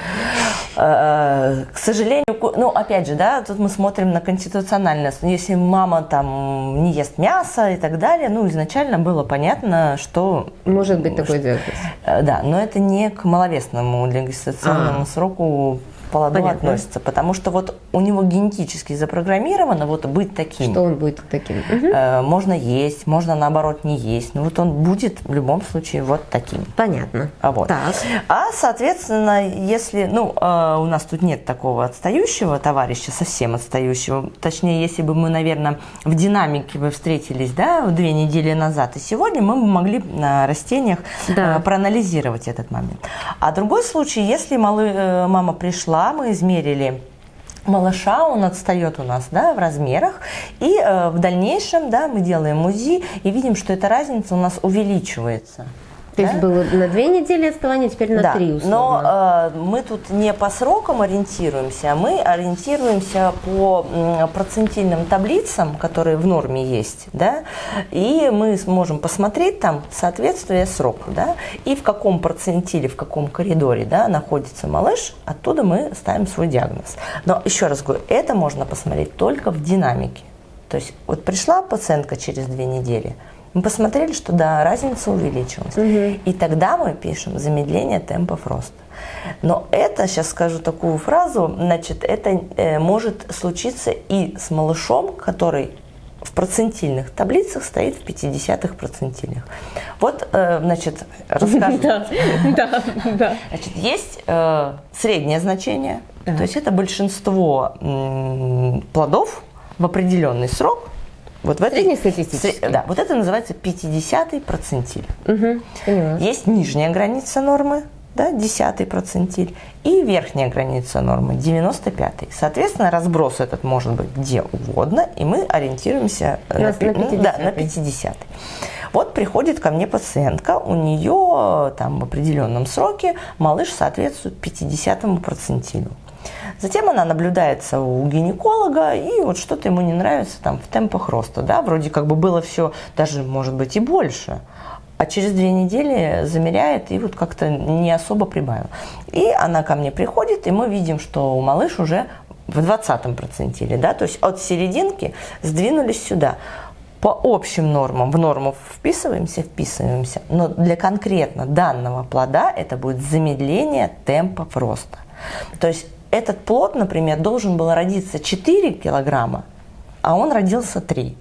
Э, к сожалению, ну, опять же, да, тут мы смотрим на конституциональность. Если мама там не ест мясо и так далее, ну, изначально было понятно, что... Может быть такой диагноз. Э, да, но это не к маловесному для гестационному а. сроку плоду Понятно. относится, потому что вот у него генетически запрограммировано вот быть таким. Что он будет таким? Э, можно есть, можно наоборот не есть, но вот он будет в любом случае вот таким. Понятно. А вот. Так. А соответственно, если, ну, э, у нас тут нет такого отстающего товарища, совсем отстающего, точнее, если бы мы, наверное, в динамике бы встретились, да, две недели назад и сегодня, мы бы могли на растениях да. э, проанализировать этот момент. А другой случай, если малы, мама пришла мы измерили малыша, он отстает у нас да, в размерах, и э, в дальнейшем да, мы делаем УЗИ и видим, что эта разница у нас увеличивается. То да? есть было на две недели отставания, теперь на да, три условно. Но э, мы тут не по срокам ориентируемся, а мы ориентируемся по процентильным таблицам, которые в норме есть, да, и мы сможем посмотреть там соответствие сроку, да, и в каком процентиле, в каком коридоре, да, находится малыш, оттуда мы ставим свой диагноз. Но еще раз говорю, это можно посмотреть только в динамике. То есть вот пришла пациентка через две недели – мы посмотрели, что да, разница увеличилась. Угу. И тогда мы пишем замедление темпов роста. Но это, сейчас скажу такую фразу, значит, это э, может случиться и с малышом, который в процентильных таблицах стоит в 50-х процентилях. Вот, э, значит, расскажу. (laughs) Да, да, да. Значит, есть э, среднее значение, то есть это большинство плодов в определенный срок Вот в этой, Среднестатистический. Да, вот это называется 50-й процентиль. Угу, поняла. Есть нижняя граница нормы, да, 10 процентиль, и верхняя граница нормы, 95 -й. Соответственно, разброс этот может быть где угодно, и мы ориентируемся На- на пи- ну, да, на 50 Вот приходит ко мне пациентка, у нее там в определенном сроке малыш соответствует 50 процентилю. Затем она наблюдается у гинеколога, и вот что-то ему не нравится там в темпах роста, да, вроде как бы было все даже, может быть, и больше. А через две недели замеряет и вот как-то не особо прибавил. И она ко мне приходит, и мы видим, что малыш уже в 20 процентиле, да, то есть от серединки сдвинулись сюда. По общим нормам, в норму вписываемся, вписываемся, но для конкретно данного плода это будет замедление темпов роста. То есть этот плод, например, должен был родиться 4 килограмма, а он родился 3.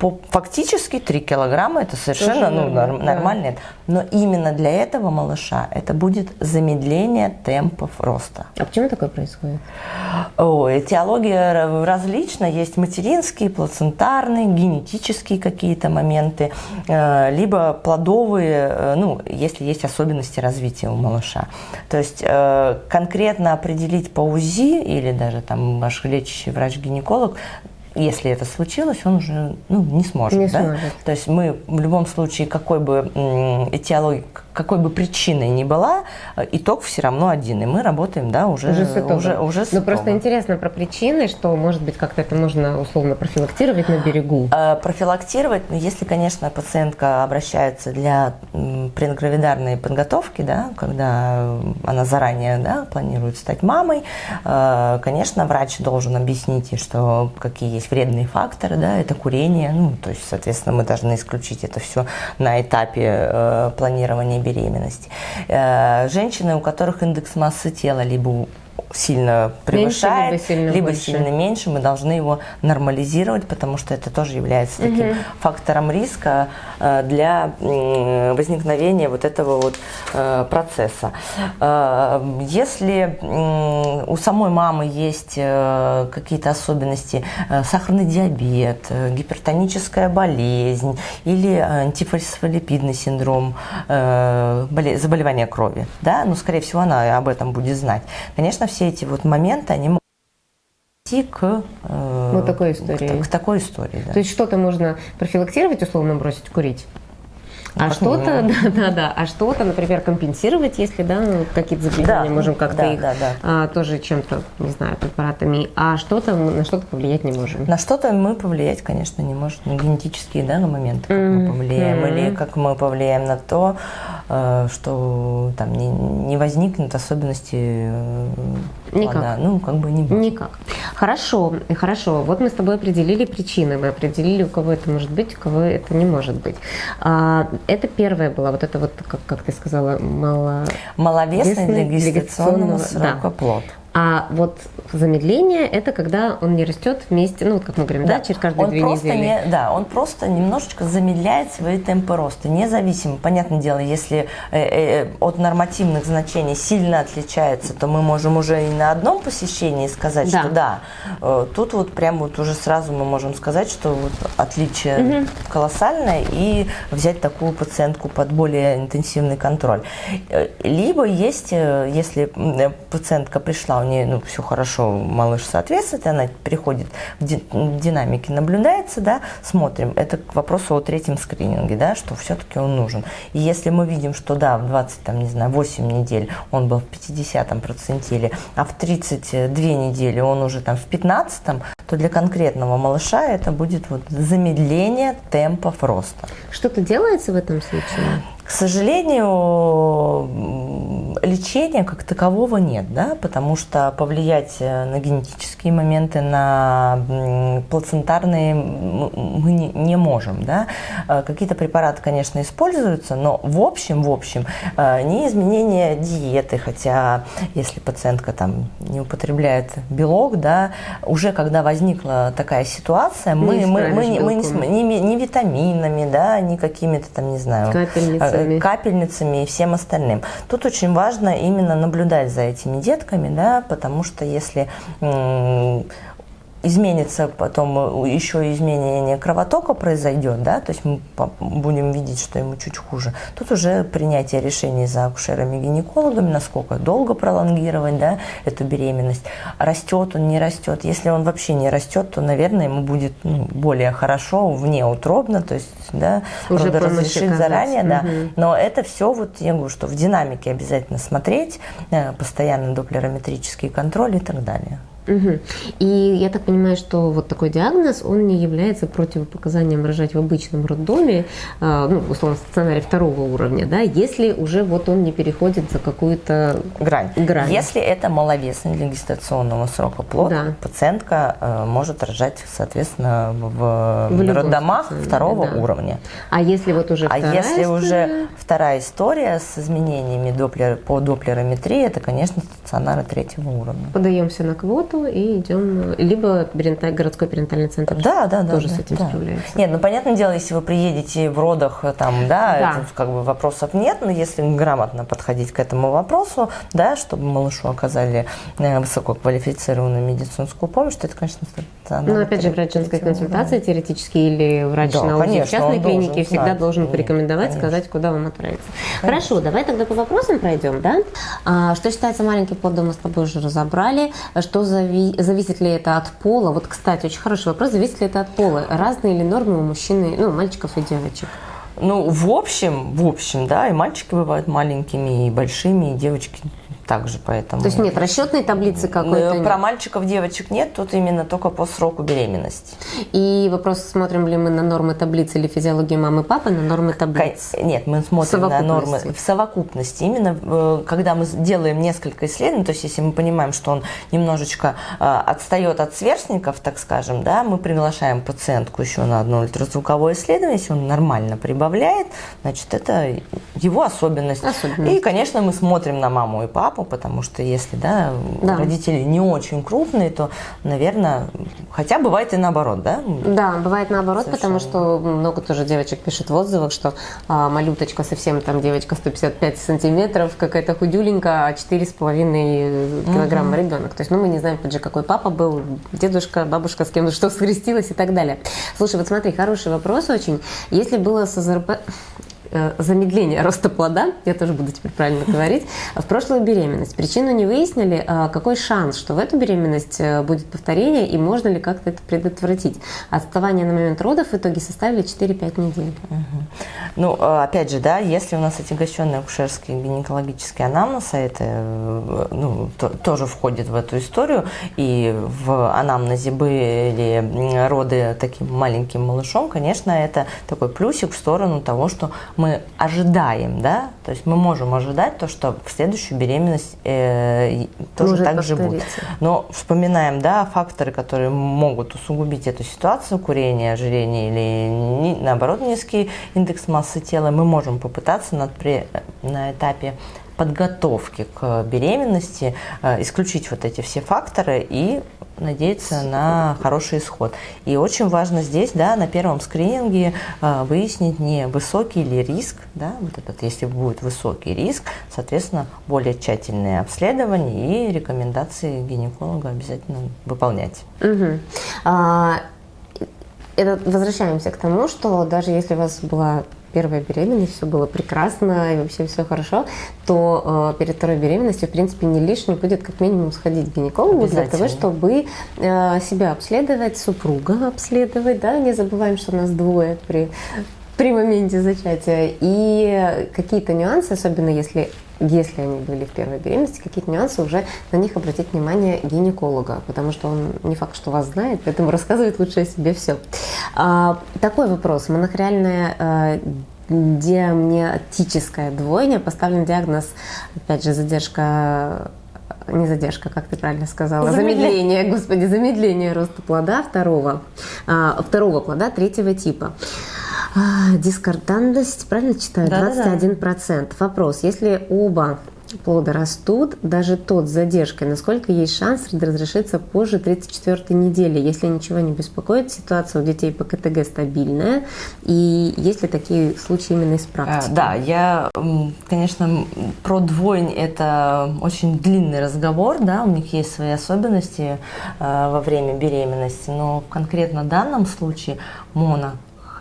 По, фактически 3 килограмма это совершенно Тоже ну, нормально, норм- да. нормально. Но именно для этого малыша это будет замедление темпов роста. А почему такое происходит? Ой, этиология ра- различна. Есть материнские, плацентарные, генетические какие-то моменты, э, либо плодовые, э, ну, если есть особенности развития у малыша. То есть э, конкретно определить по УЗИ или даже там ваш лечащий врач-гинеколог если это случилось, он уже ну, не сможет. Не да? сможет. То есть мы в любом случае, какой бы м, этиологией, какой бы причиной ни была, э, итог все равно один. И мы работаем, да, уже, Уже с итогом. уже, уже с Ну, просто итогом. интересно про причины, что, может быть, как-то это можно условно профилактировать на берегу. Э, Профилактировать, ну, если, конечно, пациентка обращается для предгравидарной подготовки, да, когда она заранее да, планирует стать мамой, э, конечно, врач должен объяснить что какие есть вредные факторы, да, это курение, ну, то есть, соответственно, мы должны исключить это все на этапе э, планирования беременности. Э, женщины, у которых индекс массы тела либо сильно превышает, либо сильно либо больше. сильно меньше, мы должны его нормализировать, потому что это тоже является таким фактором риска э, для возникновения вот этого вот э, процесса. Э, Если у самой мамы есть какие-то особенности, сахарный диабет, гипертоническая болезнь или антифосфолипидный синдром, боле- заболевание крови, да, ну, скорее всего, она об этом будет знать. Конечно, все эти вот моменты, они могут идти к, э, Вот такой к истории. та- К, такой истории, да. То есть что-то можно профилактировать, условно бросить курить. А что-то, да, да, да, а что-то, например, компенсировать, если, да, ну, какие-то заболевания, Да, можем как-то да, их да, да. а, тоже чем-то, не знаю, препаратами, а что-то, мы на что-то повлиять не можем. На что-то мы повлиять, конечно, не можем. На генетические да, моменты, как мы Мгм. повлияем, или как мы повлияем на то, э, что там не, не возникнут особенности э, Никак. плода. Ну, как бы не может. Никак. Хорошо, хорошо. Вот мы с тобой определили причины, мы определили, у кого это может быть, у кого это не может быть. А, это первая была, вот это вот, как, как ты сказала, мало... Маловесный гестационного, срока да. плод. А вот замедление – это когда он не растет вместе, ну, вот как мы говорим, да, через каждые он две просто недели. Не, да, он просто немножечко замедляет свои темпы роста, независимо. Понятное дело, если э, э, от нормативных значений сильно отличается, то мы можем уже и на одном посещении сказать, Да. что да, э, тут вот прям вот уже сразу мы можем сказать, что вот отличие колоссальное и взять такую пациентку под более интенсивный контроль. Э, Либо есть, э, если э, пациентка пришла, у нее ну, все хорошо, малыш соответствует, она приходит в ди- в динамике, наблюдается, да, смотрим. Это к вопросу о третьем скрининге, да, что все-таки он нужен. И если мы видим, что да, в 20, там, не знаю, 8 недель он был в 50 процентиле, а в 32 недели он уже там в 15 то для конкретного малыша это будет вот замедление темпов роста. Что-то делается в этом случае? К сожалению, лечения как такового нет, да, потому что повлиять э, на генетические моменты, на плацентарные мы не, не можем, да. Э, Какие-то препараты, конечно, используются, но в общем, в общем, э, не изменение диеты, хотя если пациентка там не употребляет белок, да, уже когда возникла такая ситуация, мы, Не мы, мы, не- мы не, ми- ни витаминами, да, ни какими-то там, не знаю, Капельницами. э, капельницами и всем остальным. Тут очень важно именно наблюдать за этими детками, да, потому что если изменится потом, э, еще изменение кровотока произойдет, да, то есть мы будем видеть, что ему чуть хуже. Тут уже принятие решений за акушерами-гинекологами, насколько долго пролонгировать, да, эту беременность. Растет он, не растет. Если он вообще не растет, то, наверное, ему будет ну, более хорошо, вне утробно, то есть, да, уже разрешить заранее, да. Угу. Но это все, вот я говорю, что в динамике обязательно смотреть, э, постоянно доплерометрический контроль и так далее. Угу. И я так понимаю, что вот такой диагноз, он не является противопоказанием рожать в обычном роддоме, э, ну, условно, стационаре второго уровня, да, если уже вот он не переходит за какую-то грань. грань. Если это маловесный для гестационного срока плод, да. пациентка э, может рожать, соответственно, в, в роддомах второго да. уровня. А если вот уже А если история? уже вторая история с изменениями доплер, по доплерометрии, это, конечно, стационары третьего уровня. Подаемся на квоту, и идем, либо городской перинатальный центр да, да, тоже да, с этим да. справляется. Нет, ну понятное дело, если вы приедете в родах, там, да, да. Это, как бы вопросов нет, но если грамотно подходить к этому вопросу, да, чтобы малышу оказали э, высококвалифицированную медицинскую помощь, то это, конечно, Ну, опять же, врач женской консультации да. теоретически или врач да, на в частной клинике всегда знать. должен порекомендовать, конечно. сказать, куда вам отправиться. Конечно. Хорошо, давай тогда по вопросам пройдем, да? А, что считается маленький плод, мы с тобой уже разобрали. Что за зави... зависит ли это от пола? Вот, кстати, очень хороший вопрос, зависит ли это от пола? Разные ли нормы у мужчины, ну, мальчиков и девочек? Ну, в общем, в общем, да, и мальчики бывают маленькими, и большими, и девочки также, поэтому... То есть нет расчетной таблицы какой-то? Про мальчиков, девочек нет, тут именно только по сроку беременности. И вопрос, смотрим ли мы на нормы таблицы или физиологию мамы и папы, на нормы таблицы? Нет, мы смотрим на нормы в совокупности. Именно э, когда мы делаем несколько исследований, то есть если мы понимаем, что он немножечко э, отстает от сверстников, так скажем, да, мы приглашаем пациентку еще на одно ультразвуковое исследование, если он нормально прибавляет, значит, это его особенность. особенность. И, конечно, мы смотрим на маму и папу, папу, потому что если да, да. родители не очень крупные, то, наверное, хотя бывает и наоборот, да? Да, бывает наоборот, Совершенно. потому что много тоже девочек пишет в отзывах, что а, малюточка совсем там девочка 155 сантиметров, какая-то худюленькая, а 4,5 килограмма угу. ребенок. То есть, ну, мы не знаем, опять же, какой папа был, дедушка, бабушка, с кем что скрестилась и так далее. Слушай, вот смотри, хороший вопрос очень. Если было с АЗРП... Э, замедление (laughs) роста плода, я тоже буду теперь правильно говорить, в прошлую беременность. Причину не выяснили, а какой шанс, что в эту беременность э, будет повторение и можно ли как-то это предотвратить. Отставание на момент родов в итоге составили 4-5 недель. Угу. Ну, э, опять же, да, если у нас отягощенный акушерский гинекологический анамнез, а это ну, то, тоже входит в эту историю, и в анамнезе были роды таким маленьким малышом, конечно, это такой плюсик в сторону того, что мы ожидаем, да, то есть мы можем ожидать то, что в следующую беременность э, тоже Может так же будет. Но вспоминаем, да, факторы, которые могут усугубить эту ситуацию, курение, ожирение или наоборот низкий индекс массы тела, мы можем попытаться над, при, на этапе подготовки к беременности э, исключить вот эти все факторы и надеяться на хороший исход. И очень важно здесь, да, на первом скрининге э, выяснить не высокий ли риск, да, вот этот, если будет высокий риск, соответственно, более тщательные обследования и рекомендации гинеколога обязательно выполнять. Угу. А, это возвращаемся к тому, что даже если у вас была первая беременность, все было прекрасно и вообще все хорошо, то э, перед второй беременностью, в принципе, не лишним будет как минимум сходить к гинекологу для того, чтобы э, себя обследовать, супруга обследовать, да, не забываем, что у нас двое при при моменте зачатия. И какие-то нюансы, особенно если если они были в первой беременности, какие-то нюансы уже на них обратить внимание гинеколога, потому что он не факт, что вас знает, поэтому (laughs) рассказывает лучше о себе все. А, такой вопрос. Монохориальная а, диамниотическая двойня, поставлен диагноз, опять же, задержка не задержка, как ты правильно сказала, замедление, замедление господи, замедление роста плода второго, а, второго плода третьего типа. А, дискордантность, правильно читаю? Да, 21%. Да, да. Вопрос, если оба плоды растут, даже тот с задержкой, насколько есть шанс разрешиться позже 34 недели, если ничего не беспокоит, ситуация у детей по КТГ стабильная, и есть ли такие случаи именно из практики? А, да, я, конечно, про двойнь это очень длинный разговор, да, у них есть свои особенности э, во время беременности, но в конкретно данном случае моно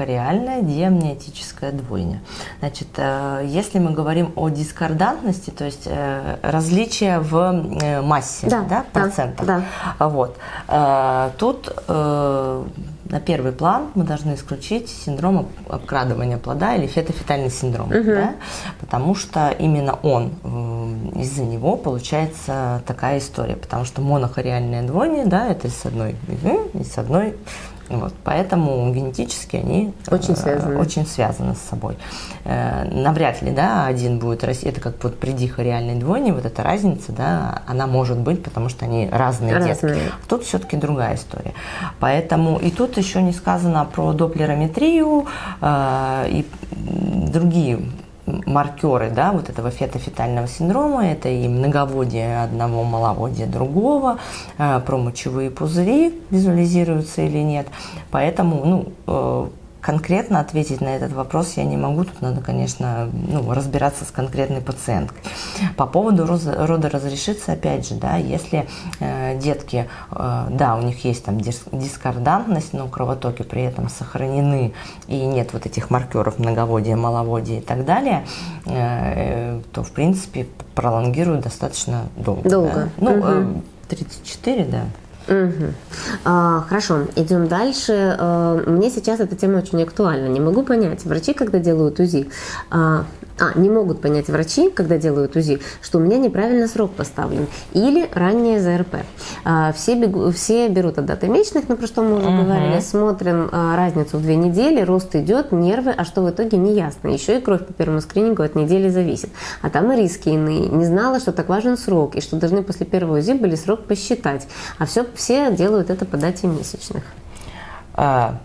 реальная диамниотическая двойня. Значит, э, если мы говорим о дискордантности, то есть э, различия в э, массе, да, да процентах, да, да. вот, тут на первый план мы должны исключить синдром обкрадывания плода или фетофетальный синдром, угу. да? потому что именно он, из-за него получается такая история, потому что монохориальная двойня, да, это с одной и с одной вот, поэтому генетически они очень связаны. Э, очень связаны с собой. Э, навряд ли, да, один будет расти, это как вот при дихориальной двойне, вот эта разница, да, она может быть, потому что они разные, разные. детки. Тут все-таки другая история. Поэтому и тут еще не сказано про доплерометрию э, и другие маркеры да, вот этого фетофетального синдрома, это и многоводие одного, маловодия другого, э, промочевые пузыри визуализируются или нет. Поэтому ну, э, конкретно ответить на этот вопрос я не могу. Тут надо, конечно, ну, разбираться с конкретной пациенткой. По поводу рода разрешиться, опять же, да, если э, детки, э, да, у них есть там дис дискордантность, но кровотоки при этом сохранены, и нет вот этих маркеров многоводия, маловодия и так далее, э, то, в принципе, пролонгируют достаточно долго. Долго. Да? Ну, угу. 34, да. Угу. А, хорошо, идем дальше. А, мне сейчас эта тема очень актуальна. Не могу понять, врачи, когда делают УЗИ, а, а, не могут понять врачи, когда делают УЗИ, что у меня неправильно срок поставлен или раннее ЗРП. А, все, бегу, все берут от даты месячных, на про что мы уже угу. говорили, смотрим а, разницу в две недели, рост идет, нервы, а что в итоге не ясно. Еще и кровь по первому скринингу от недели зависит. А там и риски иные. Не знала, что так важен срок, и что должны после первого УЗИ были срок посчитать. А все, все делают это по дате месячных. А,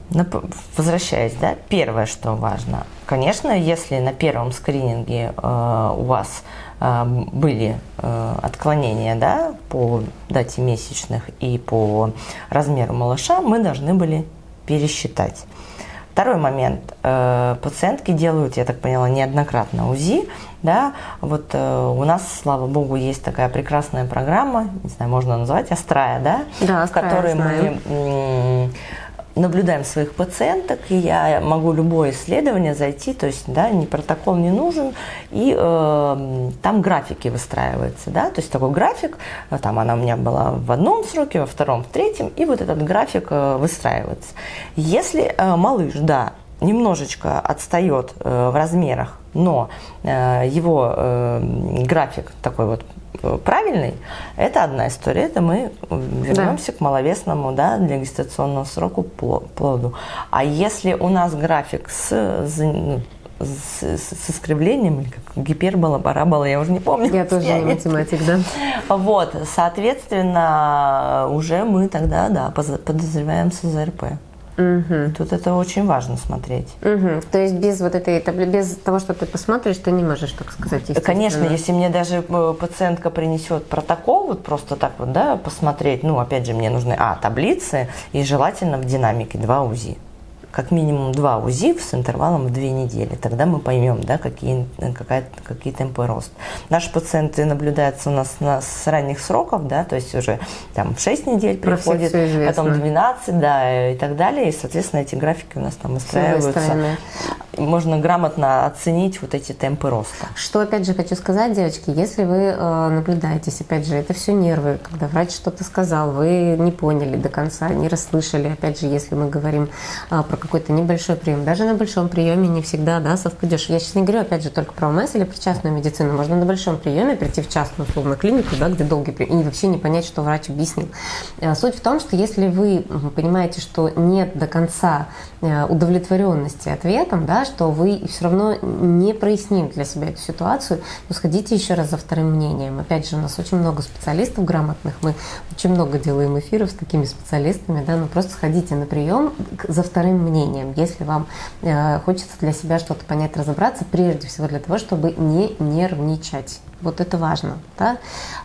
возвращаясь, да, первое, что важно, конечно, если на первом скрининге э, у вас э, были э, отклонения, да, по дате месячных и по размеру малыша, мы должны были пересчитать. Второй момент. Пациентки делают, я так поняла, неоднократно УЗИ. Да? Вот у нас, слава богу, есть такая прекрасная программа, не знаю, можно назвать, Астрая, да? Да, в которой мы наблюдаем своих пациенток, и я могу любое исследование зайти, то есть да, ни протокол не нужен, и э, там графики выстраиваются, да, то есть такой график, э, там она у меня была в одном сроке, во втором, в третьем, и вот этот график э, выстраивается. Если э, малыш, да, немножечко отстает э, в размерах, но э, его э, график такой вот правильный, это одна история. Это мы вернемся да. к маловесному, да, для гестационного сроку плоду. А если у нас график с, ну, с, с, с искривлением, или как гипербола, парабола, я уже не помню. Я тоже не математик, да. Вот, соответственно, уже мы тогда, да, подозреваем СЗРП. Угу. Тут это очень важно смотреть. Угу. То есть без вот этой, без того, что ты посмотришь, ты не можешь, так сказать, Конечно, если мне даже э, пациентка принесет протокол, вот просто так вот, да, посмотреть, ну, опять же, мне нужны, а, таблицы и желательно в динамике два УЗИ как минимум два УЗИ с интервалом в две недели. Тогда мы поймем, да, какие, какая, какие темпы роста. Наши пациенты наблюдаются у нас на, с ранних сроков, да, то есть уже там в 6 недель приходит, потом 12, да, и так далее. И, соответственно, эти графики у нас там выстраиваются. Можно грамотно оценить вот эти темпы роста. Что, опять же, хочу сказать, девочки, если вы э, наблюдаетесь, опять же, это все нервы, когда врач что-то сказал, вы не поняли до конца, не расслышали, опять же, если мы говорим э, про какой-то небольшой прием. Даже на большом приеме не всегда да, совпадешь. Я сейчас не говорю, опять же, только про ОМС или про частную медицину. Можно на большом приеме прийти в частную условно клинику, да, где долгий прием, и вообще не понять, что врач объяснил. Э, суть в том, что если вы понимаете, что нет до конца э, удовлетворенности ответом, да, что вы все равно не прояснили для себя эту ситуацию, то сходите еще раз за вторым мнением. Опять же, у нас очень много специалистов грамотных, мы очень много делаем эфиров с такими специалистами, да, но просто сходите на прием за вторым мнением, если вам э, хочется для себя что-то понять, разобраться, прежде всего для того, чтобы не нервничать. Вот это важно, да,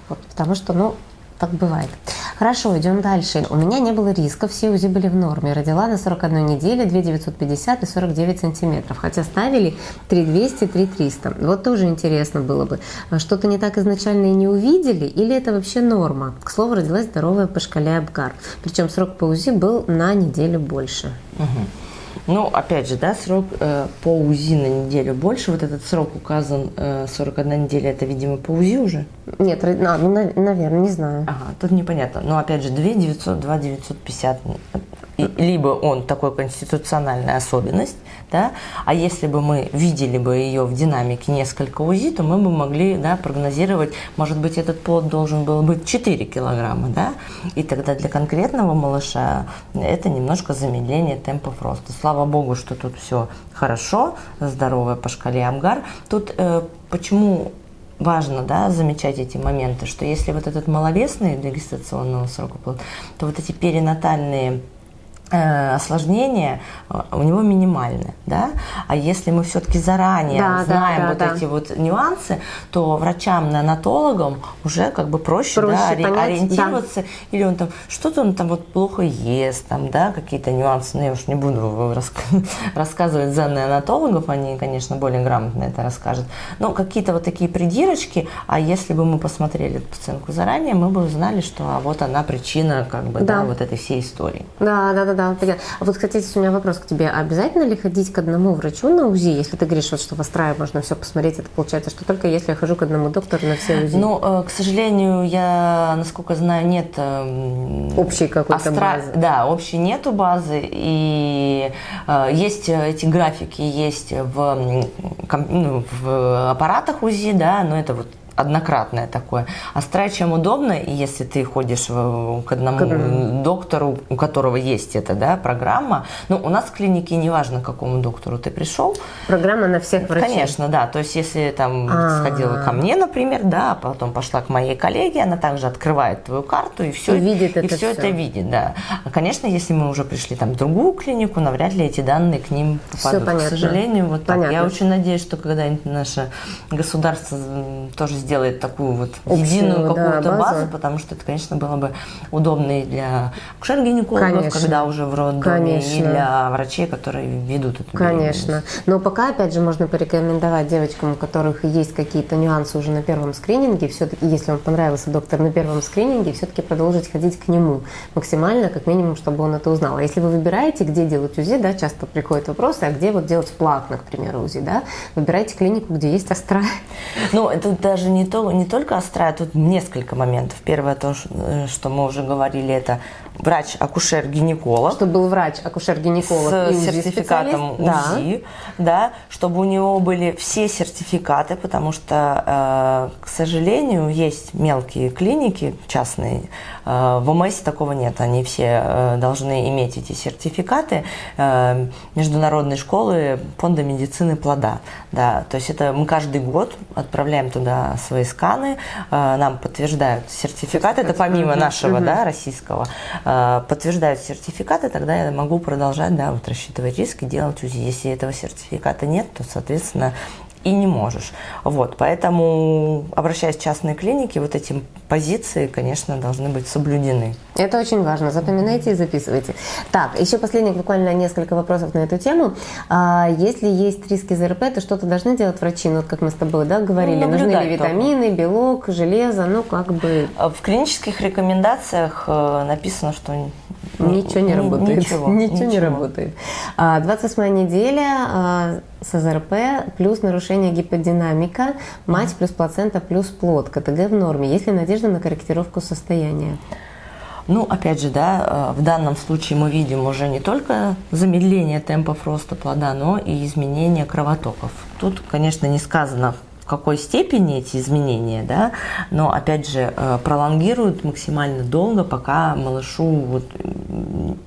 вот, потому что, ну, так бывает. Хорошо, идем дальше. У меня не было риска, все УЗИ были в норме. Родила на 41 неделе 2 950 и 49 сантиметров. Хотя ставили 3 200, 3 300. Вот тоже интересно было бы. Что-то не так изначально и не увидели? Или это вообще норма? К слову, родилась здоровая по шкале Абгар. Причем срок по УЗИ был на неделю больше. Угу. Ну, опять же, да, срок э, по УЗИ на неделю больше. Вот этот срок указан э, 41 неделя, это, видимо, по УЗИ уже? Нет, а, ну, наверное, не знаю. Ага, тут непонятно. Но, опять же, 2 900, 2 950 либо он такой конституциональная особенность, да, а если бы мы видели бы ее в динамике несколько УЗИ, то мы бы могли да, прогнозировать, может быть, этот плод должен был быть 4 килограмма, да, и тогда для конкретного малыша это немножко замедление темпов роста. Слава богу, что тут все хорошо, здоровое по шкале Амгар. Тут э, почему важно да, замечать эти моменты, что если вот этот маловесный до гестационного срока плод, то вот эти перинатальные осложнения э, у него минимальны, да, а если мы все-таки заранее да, знаем да, да, вот да. эти вот нюансы, то врачам-неонатологам уже как бы проще, проще да, понять, ориентироваться, да. или он там что-то он там вот плохо ест, там, да, какие-то нюансы, но ну, я уж не буду (laughs) рассказывать за неонатологов, они, конечно, более грамотно это расскажут, но какие-то вот такие придирочки, а если бы мы посмотрели пациентку заранее, мы бы узнали, что а вот она причина как бы, да, да вот этой всей истории. Да, да, да, да, понятно. А вот, кстати, у меня вопрос к тебе. Обязательно ли ходить к одному врачу на УЗИ? Если ты говоришь, вот, что в Астрае можно все посмотреть, это получается, что только если я хожу к одному доктору на все УЗИ? Ну, э, к сожалению, я, насколько знаю, нет... Эм, общей какой-то Астра... базы. Да, общей нету базы. И э, есть эти графики, есть в, ну, в аппаратах УЗИ, да, но это вот однократное такое. Астра чем удобно, и если ты ходишь в, к одному к... доктору, у которого есть эта да, программа, ну, у нас в клинике неважно, к какому доктору ты пришел. Программа на всех врачей? Конечно, да. То есть, если там А-а-а. сходила ко мне, например, да, а потом пошла к моей коллеге, она также открывает твою карту и все, и видит и это все, все это видит, да. А, конечно, если мы уже пришли там в другую клинику, навряд ли эти данные к ним попадут. Все понятно. К сожалению, вот понятно. так. Я очень надеюсь, что когда-нибудь наше государство тоже сделает сделает такую вот единую какую-то да, базу. базу, потому что это, конечно, было бы удобно и для акушер-гинекологов, когда уже в роддоме, конечно. и для врачей, которые ведут эту Конечно. Но пока, опять же, можно порекомендовать девочкам, у которых есть какие-то нюансы уже на первом скрининге, все-таки, если вам понравился доктор на первом скрининге, все-таки продолжить ходить к нему максимально, как минимум, чтобы он это узнал. А если вы выбираете, где делать УЗИ, да, часто приходят вопросы, а где вот делать платно, к примеру, УЗИ, да, выбирайте клинику, где есть астра. Ну, это даже не не, то, не только острая, тут несколько моментов. Первое, то, э, что мы уже говорили, это врач-акушер-гинеколог. Чтобы был врач-акушер-гинеколог с и сертификатом УЗИ, да. чтобы у него были все сертификаты, потому что, э, к сожалению, есть мелкие клиники частные, э, в ОМС такого нет, они все э, должны иметь эти сертификаты международной школы фонда медицины плода, да, то есть это мы каждый год отправляем туда свои сканы, нам подтверждают сертификат, это помимо нашего, да, российского, подтверждают сертификаты, тогда я могу продолжать, да, вот рассчитывать риски, делать УЗИ. Если этого сертификата нет, то, соответственно, и не можешь. Вот, поэтому, обращаясь в частные клиники, вот эти позиции, конечно, должны быть соблюдены. Это очень важно. Запоминайте и записывайте. Так, еще последних буквально несколько вопросов на эту тему. А, если есть риски ЗРП, то что-то должны делать врачи? Ну, вот как мы с тобой да, говорили, ну, нужны ли витамины, только. белок, железо, ну, как бы... В клинических рекомендациях э, написано, что Ничего не работает. Ничего, ничего, (laughs) ничего. не работает. 28 а, неделя а, с АЗРП плюс нарушение гиподинамика, мать плюс плацента плюс плод. КТГ в норме. Есть ли надежда на корректировку состояния? Ну, опять же, да, э, в данном случае мы видим уже не только замедление темпов роста плода, но и изменение кровотоков. Тут, конечно, не сказано, какой степени эти изменения, да, но опять же э, пролонгируют максимально долго, пока малышу вот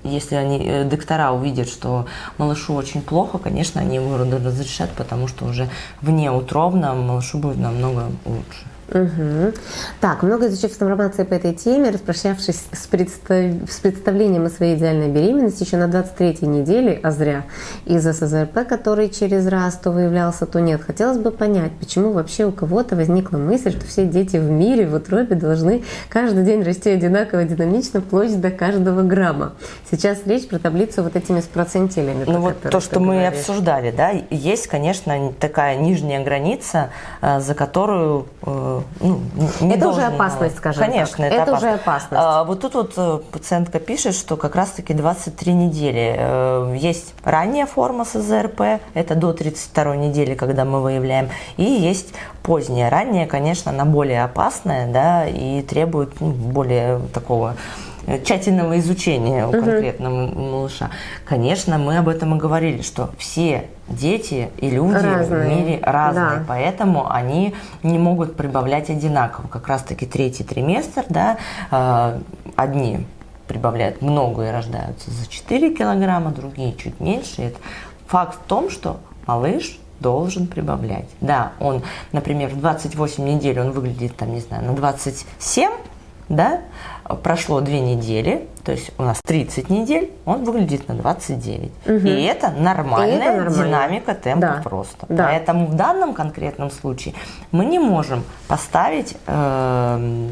если они, э, доктора увидят, что малышу очень плохо, конечно, они его разрешат, потому что уже вне утробно малышу будет намного лучше. Угу. Так, много изучив информации по этой теме, распрощавшись с, представ... с представлением о своей идеальной беременности еще на 23-й неделе, а зря, из-за СЗРП, который через раз то выявлялся, то нет, хотелось бы понять, почему вообще у кого-то возникла мысль, что все дети в мире в утробе должны каждый день расти одинаково динамично, вплоть до каждого грамма. Сейчас речь про таблицу вот этими с процентилями. Ну вот то, что мы говоришь. обсуждали, да, есть, конечно, такая нижняя граница, э, за которую ну, не это уже опасность, скажем Конечно, так. это, это опасность. уже опасность. А, вот тут вот э, пациентка пишет, что как раз-таки 23 недели. Э, есть ранняя форма СЗРП, это до 32 недели, когда мы выявляем, и есть поздняя. Ранняя, конечно, она более опасная, да, и требует ну, более такого тщательного изучения у конкретного угу. малыша. Конечно, мы об этом и говорили, что все дети и люди разные. в мире разные, да. поэтому они не могут прибавлять одинаково. Как раз-таки третий триместр, да, э, одни прибавляют много и рождаются за 4 килограмма, другие чуть меньше. Это факт в том, что малыш должен прибавлять. Да, он, например, в 28 недель он выглядит, там, не знаю, на 27, да, прошло две недели, то есть у нас 30 недель, он выглядит на 29. Угу. И это нормальная И это нормально. динамика темпов да. роста. Да. Поэтому в данном конкретном случае мы не можем поставить э,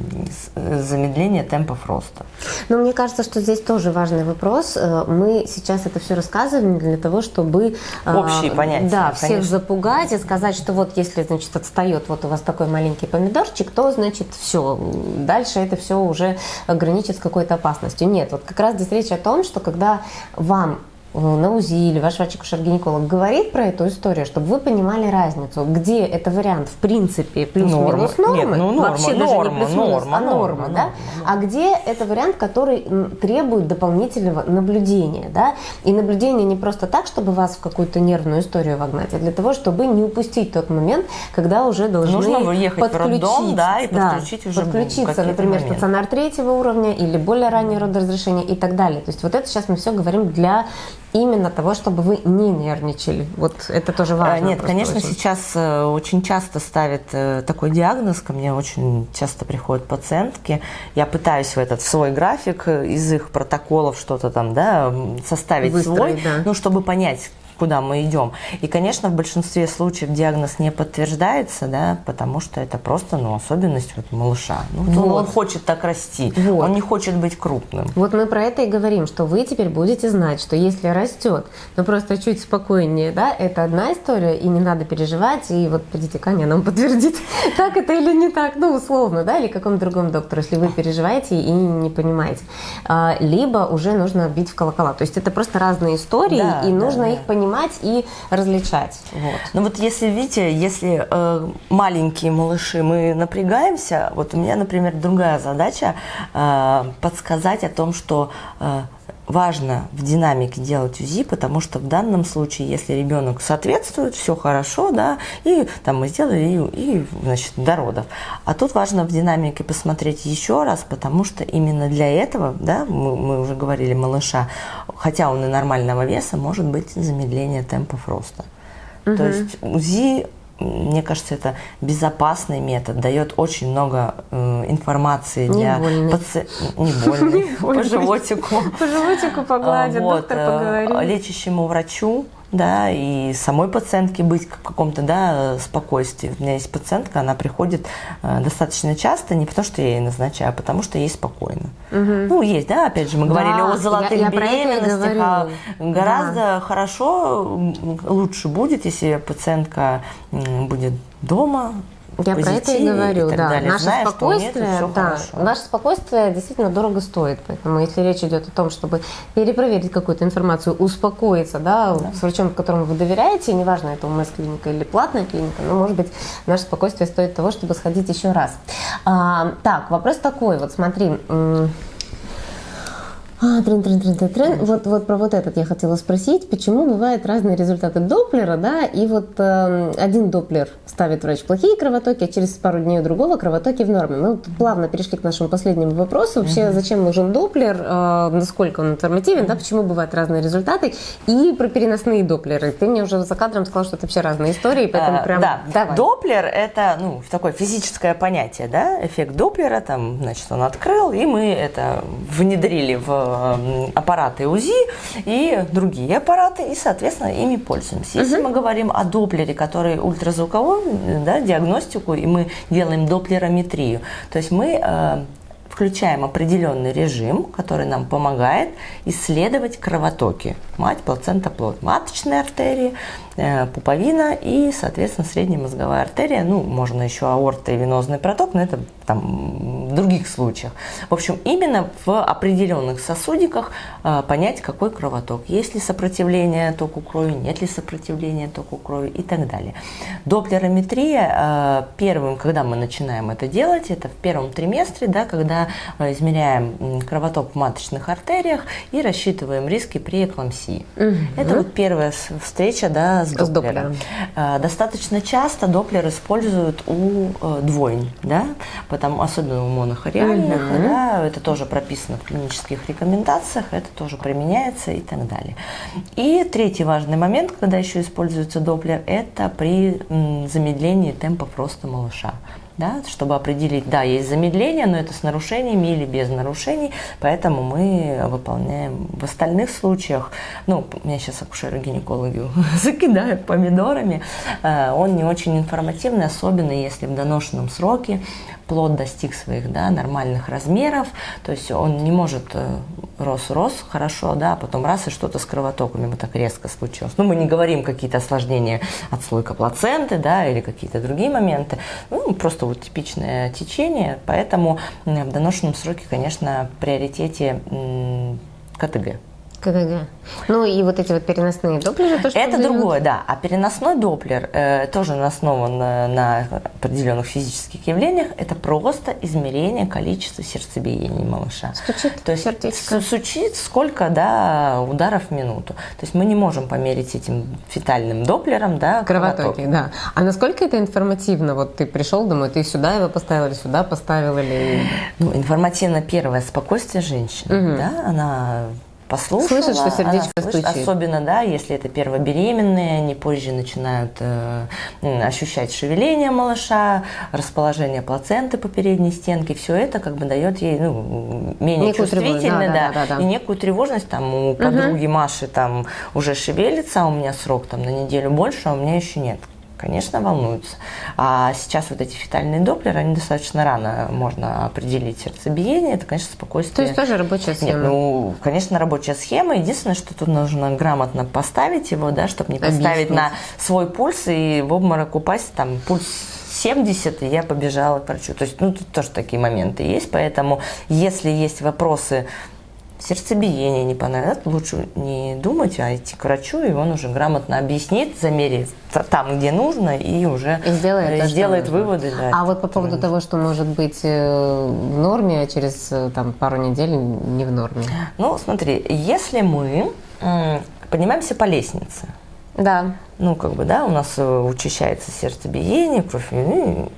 замедление темпов роста. Но мне кажется, что здесь тоже важный вопрос. Э, мы сейчас это все рассказываем для того, чтобы э, общие понятия, да, всех конечно. запугать и сказать, что вот если значит отстает вот у вас такой маленький помидорчик, то значит все, дальше это все уже граничит с какой-то опасностью. Нет, нет. Вот как раз здесь речь о том, что когда вам на УЗИ или ваш врач-акушер-гинеколог говорит про эту историю, чтобы вы понимали разницу, где это вариант в принципе плюс-минус нормы, Нет, ну, норма, вообще норма, даже не плюс-минус, норма, а норма, норма, да? Норма, а где это вариант, который требует дополнительного наблюдения, да? И наблюдение не просто так, чтобы вас в какую-то нервную историю вогнать, а для того, чтобы не упустить тот момент, когда уже должны Нужно подключить, в роддом, да, и подключить да, уже подключиться, например, моменты. стационар третьего уровня или более раннее родоразрешение и так далее. То есть вот это сейчас мы все говорим для именно того, чтобы вы не нервничали. Вот это тоже важно. Нет, конечно, очень. сейчас э, очень часто ставят э, такой диагноз, ко мне очень часто приходят пациентки. Я пытаюсь в этот в свой график э, из их протоколов что-то там, да, составить Выстроить, свой, да. ну, чтобы понять, куда мы идем. И, конечно, в большинстве случаев диагноз не подтверждается, да, потому что это просто ну, особенность вот малыша. Ну, вот. Он хочет так расти, вот. он не хочет быть крупным. Вот мы про это и говорим, что вы теперь будете знать, что если растет, но просто чуть спокойнее, да, это одна история, и не надо переживать, и вот придите к Ане, нам подтвердит, (laughs) так это или не так, ну, условно, да, или какому другому доктору, если вы переживаете и не понимаете. А, либо уже нужно бить в колокола. То есть это просто разные истории, да, и нужно да, их понимать понимать и различать. Вот. Ну вот если, видите, если э, маленькие малыши, мы напрягаемся, вот у меня, например, другая задача э, подсказать о том, что э, важно в динамике делать УЗИ, потому что в данном случае, если ребенок соответствует, все хорошо, да, и там мы сделали и, и значит, до родов. А тут важно в динамике посмотреть еще раз, потому что именно для этого, да, мы, мы уже говорили малыша, хотя он и нормального веса, может быть замедление темпов роста. Угу. То есть УЗИ мне кажется, это безопасный метод, дает очень много э, информации не для пациента. Не больный, (laughs) по животику. По животику погладит, доктор э, поговорит. Лечащему врачу да, и самой пациентке быть в каком-то, да, спокойствии. У меня есть пациентка, она приходит э, достаточно часто, не потому что я ей назначаю, а потому что ей спокойно. Угу. Ну, есть, да, опять же, мы говорили да, о золотых я, я беременностях, а гораздо да. хорошо, лучше будет, если пациентка будет дома, я про это и говорю, и да. Далее. Наше Зная, спокойствие, нет, да, наше спокойствие действительно дорого стоит. Поэтому если речь идет о том, чтобы перепроверить какую-то информацию, успокоиться, да, да. с врачом, которому вы доверяете, неважно, это УМС-клиника или платная клиника, но, может быть, наше спокойствие стоит того, чтобы сходить еще раз. А, так, вопрос такой, вот смотри, А, трен, трен, трен, трен, трен. Вот, вот про вот этот я хотела спросить, почему бывают разные результаты Доплера, да, и вот э, один Доплер ставит врач плохие кровотоки, а через пару дней у другого кровотоки в норме. Мы вот плавно перешли к нашему последнему вопросу. Вообще, зачем нужен Доплер, э, насколько он информативен, да, почему бывают разные результаты, и про переносные Доплеры. Ты мне уже за кадром сказал, что это вообще разные истории, поэтому а, прям да. давай. Доплер – это ну, такое физическое понятие, да, эффект Доплера, там, значит, он открыл, и мы это внедрили в аппараты УЗИ и другие аппараты, и, соответственно, ими пользуемся. Если угу. мы говорим о доплере, который ультразвуковой, да, диагностику, и мы делаем доплерометрию, то есть мы э, включаем определенный режим, который нам помогает исследовать кровотоки. Мать, плацента, плод, маточные артерии, пуповина и, соответственно, средняя мозговая артерия. Ну, можно еще аорта и венозный проток, но это там в других случаях. В общем, именно в определенных сосудиках э, понять, какой кровоток. Есть ли сопротивление току крови, нет ли сопротивления току крови и так далее. Доплерометрия э, первым, когда мы начинаем это делать, это в первом триместре, да, когда измеряем кровоток в маточных артериях и рассчитываем риски при эклампсии. Угу. Это вот первая встреча да, с. С Доплером. А, достаточно часто Доплер используют у э, двойн, да, потому, особенно у монохориальных, угу. да, это тоже прописано в клинических рекомендациях, это тоже применяется и так далее. И третий важный момент, когда еще используется Доплер, это при замедлении темпа роста малыша да, чтобы определить, да, есть замедление, но это с нарушениями или без нарушений, поэтому мы выполняем в остальных случаях, ну, меня сейчас акушеры-гинекологи (laughs) закидают помидорами, э, он не очень информативный, особенно если в доношенном сроке плод достиг своих да, нормальных размеров, то есть он не может э, рос-рос хорошо, да, а потом раз и что-то с кровотоками вот так резко случилось. Ну, мы не говорим какие-то осложнения отслойка плаценты, да, или какие-то другие моменты, ну, просто вот типичное течение, поэтому в доношенном сроке, конечно, в приоритете КТГ. КТГ. Ну и вот эти вот переносные доплеры тоже Это другое, да. А переносной доплер э, тоже основан на, на определенных физических явлениях. Это просто измерение количества сердцебиений малыша. Стучит То есть сердечко. стучит сколько, да, ударов в минуту. То есть мы не можем померить этим фетальным доплером, да, кровотоки. да. А насколько это информативно? Вот ты пришел домой, ты сюда его поставил или сюда поставил или... Ну, информативно первое спокойствие женщины, угу. да, она послушала. Слышит, что сердечко слышит, стучит. Особенно, да, если это первобеременные, они позже начинают э, ощущать шевеление малыша, расположение плаценты по передней стенке. Все это как бы дает ей ну, менее некую чувствительно, да, да, да, да, и некую тревожность. Там у подруги угу. Маши там уже шевелится, а у меня срок там на неделю больше, а у меня еще нет конечно, волнуются. А сейчас вот эти фетальные доплеры, они достаточно рано можно определить сердцебиение. Это, конечно, спокойствие. То есть тоже рабочая схема? Нет, ну, конечно, рабочая схема. Единственное, что тут нужно грамотно поставить его, да, чтобы не поставить на свой пульс и в обморок упасть, там, пульс 70, и я побежала к врачу. То есть, ну, тут тоже такие моменты есть, поэтому, если есть вопросы сердцебиение не понравилось, лучше не думать, а идти к врачу, и он уже грамотно объяснит, замерит там, где нужно, и уже и сделает, то, сделает выводы. Да, а вот по поводу того, что может быть э, в норме, а через э, там, пару недель не в норме. Ну, смотри, если мы поднимаемся по лестнице, да. Ну, как бы, да, у нас э, учащается сердцебиение, кровь,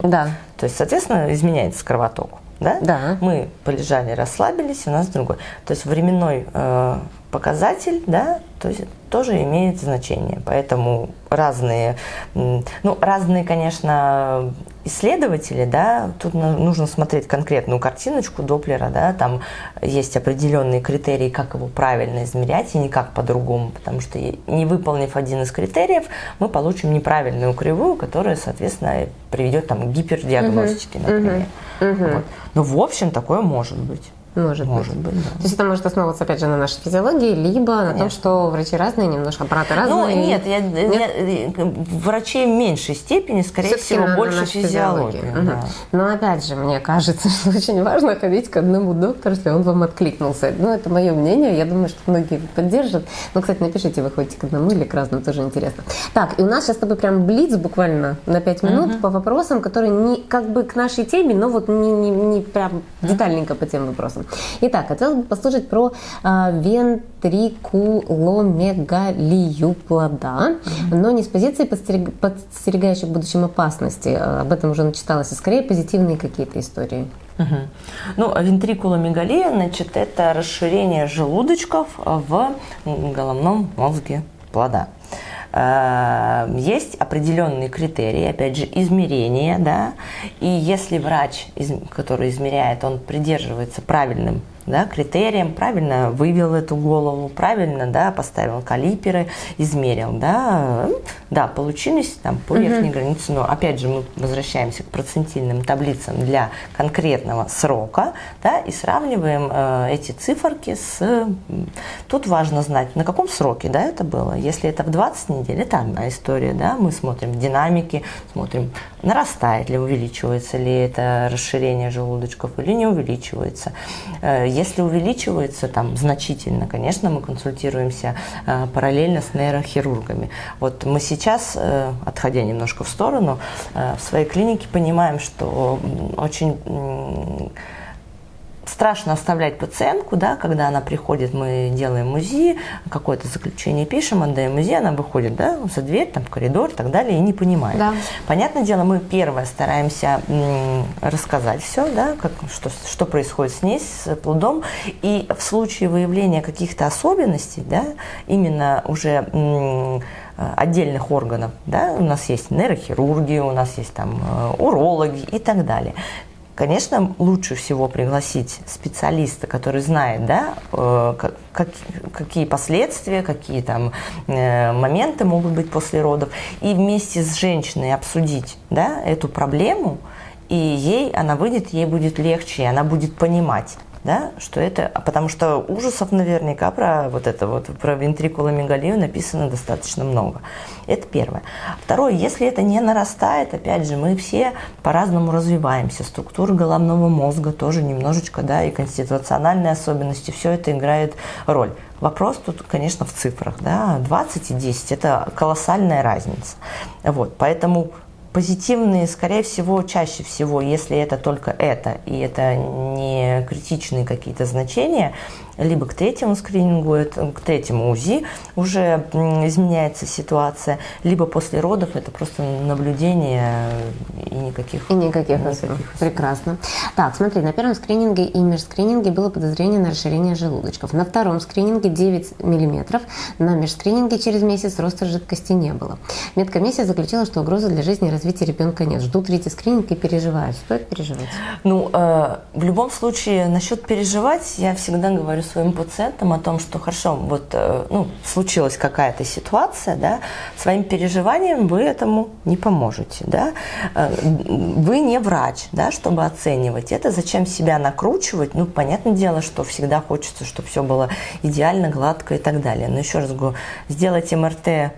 да. то есть, соответственно, изменяется кровоток да? Да. Мы полежали, расслабились, у нас другой. То есть временной э, показатель, да, то есть тоже имеет значение. Поэтому разные, ну, разные, конечно, исследователи, да, тут нужно смотреть конкретную картиночку Доплера, да, там есть определенные критерии, как его правильно измерять, и никак по-другому, потому что не выполнив один из критериев, мы получим неправильную кривую, которая, соответственно, приведет там, к гипердиагностике, например. Угу. Вот. Но в общем такое может быть. Может, может быть. быть да. То есть это может основываться, опять же, на нашей физиологии, либо Конечно. на том, что врачи разные, немножко аппараты разные. Ну, нет, я, нет? Я, врачей в меньшей степени, скорее всего, на, больше на физиологии. Угу. Да. Но опять же, мне кажется, (laughs) что очень важно ходить к одному доктору, если он вам откликнулся. Ну, это мое мнение, я думаю, что многие поддержат. Ну, кстати, напишите, вы ходите к одному или к разному, тоже интересно. Так, и у нас сейчас с тобой прям блиц буквально на 5 минут угу. по вопросам, которые не как бы к нашей теме, но вот не, не, не прям детальненько по тем вопросам. Прекрасно. Итак, хотелось бы послушать про а, вентрикуломегалию плода, но не с позиции подстерег... подстерегающей в будущем опасности. Об этом уже начиталось, а скорее позитивные какие-то истории. Угу. Ну, вентрикуломегалия, значит, это расширение желудочков в головном мозге плода. Э, есть определенные критерии, опять же, измерения, да, и если врач, который измеряет, он придерживается правильным да, критериям, правильно вывел эту голову, правильно да, поставил калиперы, измерил. Да, да получились там по верхней угу. границе, но опять же мы возвращаемся к процентильным таблицам для конкретного срока да, и сравниваем э, эти циферки с... Тут важно знать, на каком сроке да, это было. Если это в 20 недель, это одна история. Да, мы смотрим динамики, смотрим, нарастает ли, увеличивается ли это расширение желудочков или не увеличивается э, если увеличивается там значительно, конечно, мы консультируемся э, параллельно с нейрохирургами. Вот мы сейчас, э, отходя немножко в сторону, э, в своей клинике понимаем, что очень страшно оставлять пациентку, да, когда она приходит, мы делаем УЗИ, какое-то заключение пишем, отдаем УЗИ, она выходит да, за дверь, там, в коридор и так далее, и не понимает. Да. Понятное дело, мы первое стараемся рассказать все, да, как, что, что происходит с ней, с плодом, и в случае выявления каких-то особенностей, да, именно уже отдельных органов. Да? У нас есть нейрохирурги, у нас есть там э, урологи и так далее. Конечно, лучше всего пригласить специалиста, который знает, да, э, как, какие последствия, какие там э, моменты могут быть после родов, и вместе с женщиной обсудить да, эту проблему, и ей она выйдет, ей будет легче, и она будет понимать да, что это, потому что ужасов наверняка про вот это вот, про вентрикуломегалию написано достаточно много. Это первое. Второе, если это не нарастает, опять же, мы все по-разному развиваемся, структура головного мозга тоже немножечко, да, и конституциональные особенности, все это играет роль. Вопрос тут, конечно, в цифрах, да, 20 и 10 – это колоссальная разница. Вот, поэтому позитивные, скорее всего, чаще всего, если это только это, и это не критичные какие-то значения, либо к третьему скринингу, к третьему УЗИ уже изменяется ситуация, либо после родов это просто наблюдение и никаких... И никаких, никаких Прекрасно. Так, смотри, на первом скрининге и межскрининге было подозрение на расширение желудочков. На втором скрининге 9 мм, на межскрининге через месяц роста жидкости не было. Медкомиссия заключила, что угрозы для жизни и развития ребенка нет. Ждут третий скрининг и переживают. Стоит переживать? Ну, э, в любом случае, насчет переживать, я всегда говорю своим пациентам о том, что хорошо, вот э, ну, случилась какая-то ситуация, да, своим переживанием вы этому не поможете, да, э, вы не врач, да, чтобы оценивать это, зачем себя накручивать, ну, понятное дело, что всегда хочется, чтобы все было идеально, гладко и так далее, но еще раз говорю, сделать МРТ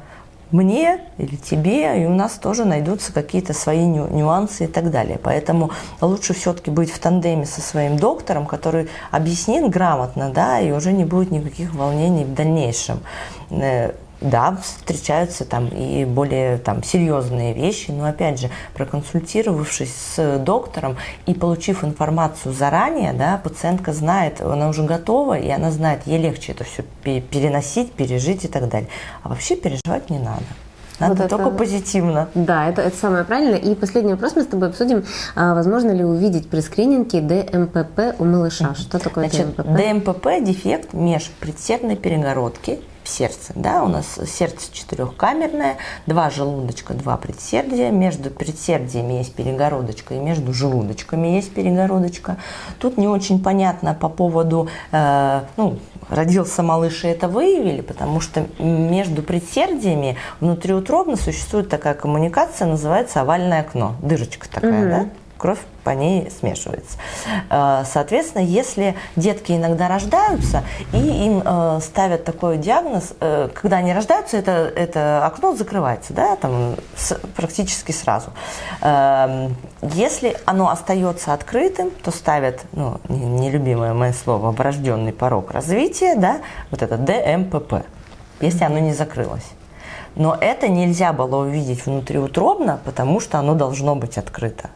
мне или тебе, и у нас тоже найдутся какие-то свои нюансы и так далее. Поэтому лучше все-таки быть в тандеме со своим доктором, который объяснит грамотно, да, и уже не будет никаких волнений в дальнейшем. Да, встречаются там и более там серьезные вещи, но опять же, проконсультировавшись с доктором и получив информацию заранее, да, пациентка знает, она уже готова, и она знает, ей легче это все переносить, пережить и так далее. А вообще переживать не надо. Надо вот только это, позитивно. Да, это, это самое правильное. И последний вопрос мы с тобой обсудим. А, возможно ли увидеть при скрининге ДМПП у малыша? Что такое Значит, ДМПП? ДМПП – дефект межпредсердной перегородки сердце. Да? У нас сердце четырехкамерное, два желудочка, два предсердия. Между предсердиями есть перегородочка и между желудочками есть перегородочка. Тут не очень понятно по поводу, э, ну, родился малыш и это выявили, потому что между предсердиями внутриутробно существует такая коммуникация, называется овальное окно, дырочка такая, угу. да? Кровь по ней смешивается. Э, соответственно, если детки иногда рождаются, и им э, ставят такой диагноз, э, когда они рождаются, это, это окно закрывается, да, там практически сразу. Если оно остается открытым, то ставят, ну, нелюбимое мое слово, врожденный порог развития, да, вот это ДМПП, если оно не закрылось. Но это нельзя было увидеть внутриутробно, потому что оно должно быть открыто.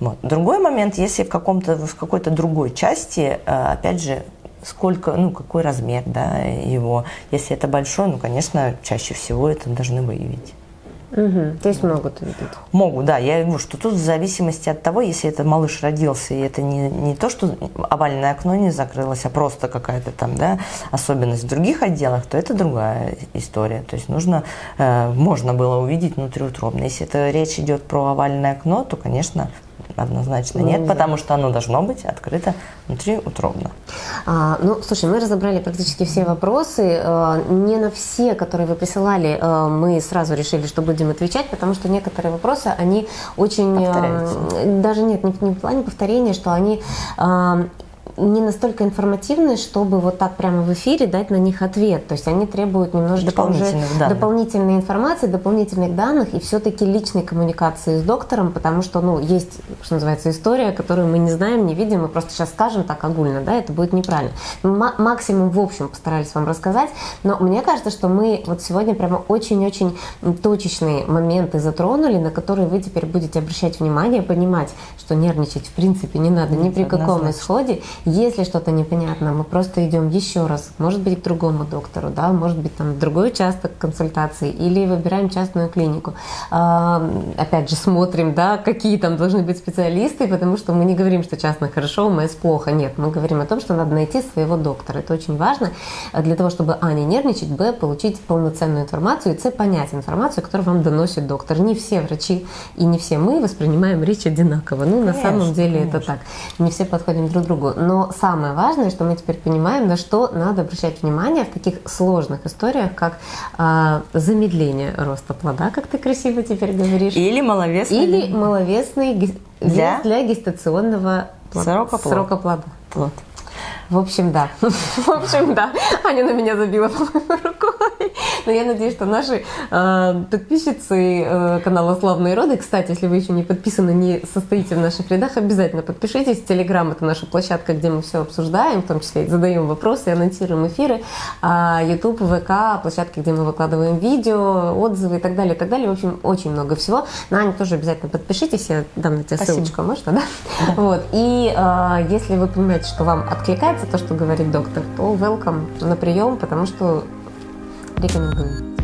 Вот. Другой момент, если в, каком-то, в какой-то другой части, э, опять же, сколько, ну, какой размер да, его. Если это большой, ну, конечно, чаще всего это должны выявить. Угу. То есть могут увидеть? Могут, да. Я говорю, что тут в зависимости от того, если это малыш родился, и это не, не то, что овальное окно не закрылось, а просто какая-то там, да, особенность в других отделах, то это другая история. То есть нужно, э, можно было увидеть внутриутробно. Если это речь идет про овальное окно, то, конечно, Однозначно нет, ну, потому что оно должно быть открыто внутриутробно. А, ну, слушай, мы разобрали практически все вопросы. А, не на все, которые вы присылали, а, мы сразу решили, что будем отвечать, потому что некоторые вопросы, они очень... А, даже нет, не, не в плане повторения, что они а, не настолько информативны, чтобы вот так прямо в эфире дать на них ответ. То есть они требуют немножечко уже дополнительной информации, дополнительных данных и все-таки личной коммуникации с доктором, потому что, ну, есть, что называется, история, которую мы не знаем, не видим, мы просто сейчас скажем так огульно, да, это будет неправильно. Мы максимум в общем постарались вам рассказать, но мне кажется, что мы вот сегодня прямо очень-очень точечные моменты затронули, на которые вы теперь будете обращать внимание, понимать, что нервничать в принципе не надо ни при каком исходе, если что-то непонятно, мы просто идем еще раз, может быть, к другому доктору, да, может быть, там другой участок консультации, или выбираем частную клинику. А, опять же, смотрим, да, какие там должны быть специалисты, потому что мы не говорим, что частно хорошо, МС плохо. Нет, мы говорим о том, что надо найти своего доктора. Это очень важно для того, чтобы, а, не нервничать, б, получить полноценную информацию, и, с, понять информацию, которую вам доносит доктор. Не все врачи и не все мы воспринимаем речь одинаково. Ну, конечно, на самом деле конечно. это так. Не все подходим друг к другу. Но но самое важное, что мы теперь понимаем, на что надо обращать внимание в таких сложных историях, как э, замедление роста плода, как ты красиво теперь говоришь. Или маловесный. Или маловесный для, для гестационного срока, срока плода. Плод. В общем, да. (laughs) В общем, да. Аня на меня забила рукой. Но я надеюсь, что наши э, подписчицы э, канала «Славные роды», кстати, если вы еще не подписаны, не состоите в наших рядах, обязательно подпишитесь. Телеграм – это наша площадка, где мы все обсуждаем, в том числе задаем вопросы, анонсируем эфиры. А YouTube, ВК – площадки, где мы выкладываем видео, отзывы и так далее, и так далее. В общем, очень много всего. На Аню тоже обязательно подпишитесь, я дам на тебя Спасибо. ссылочку, можно, да? да. Вот. И э, если вы понимаете, что вам откликается, нравится то, что говорит доктор, то welcome на прием, потому что рекомендую.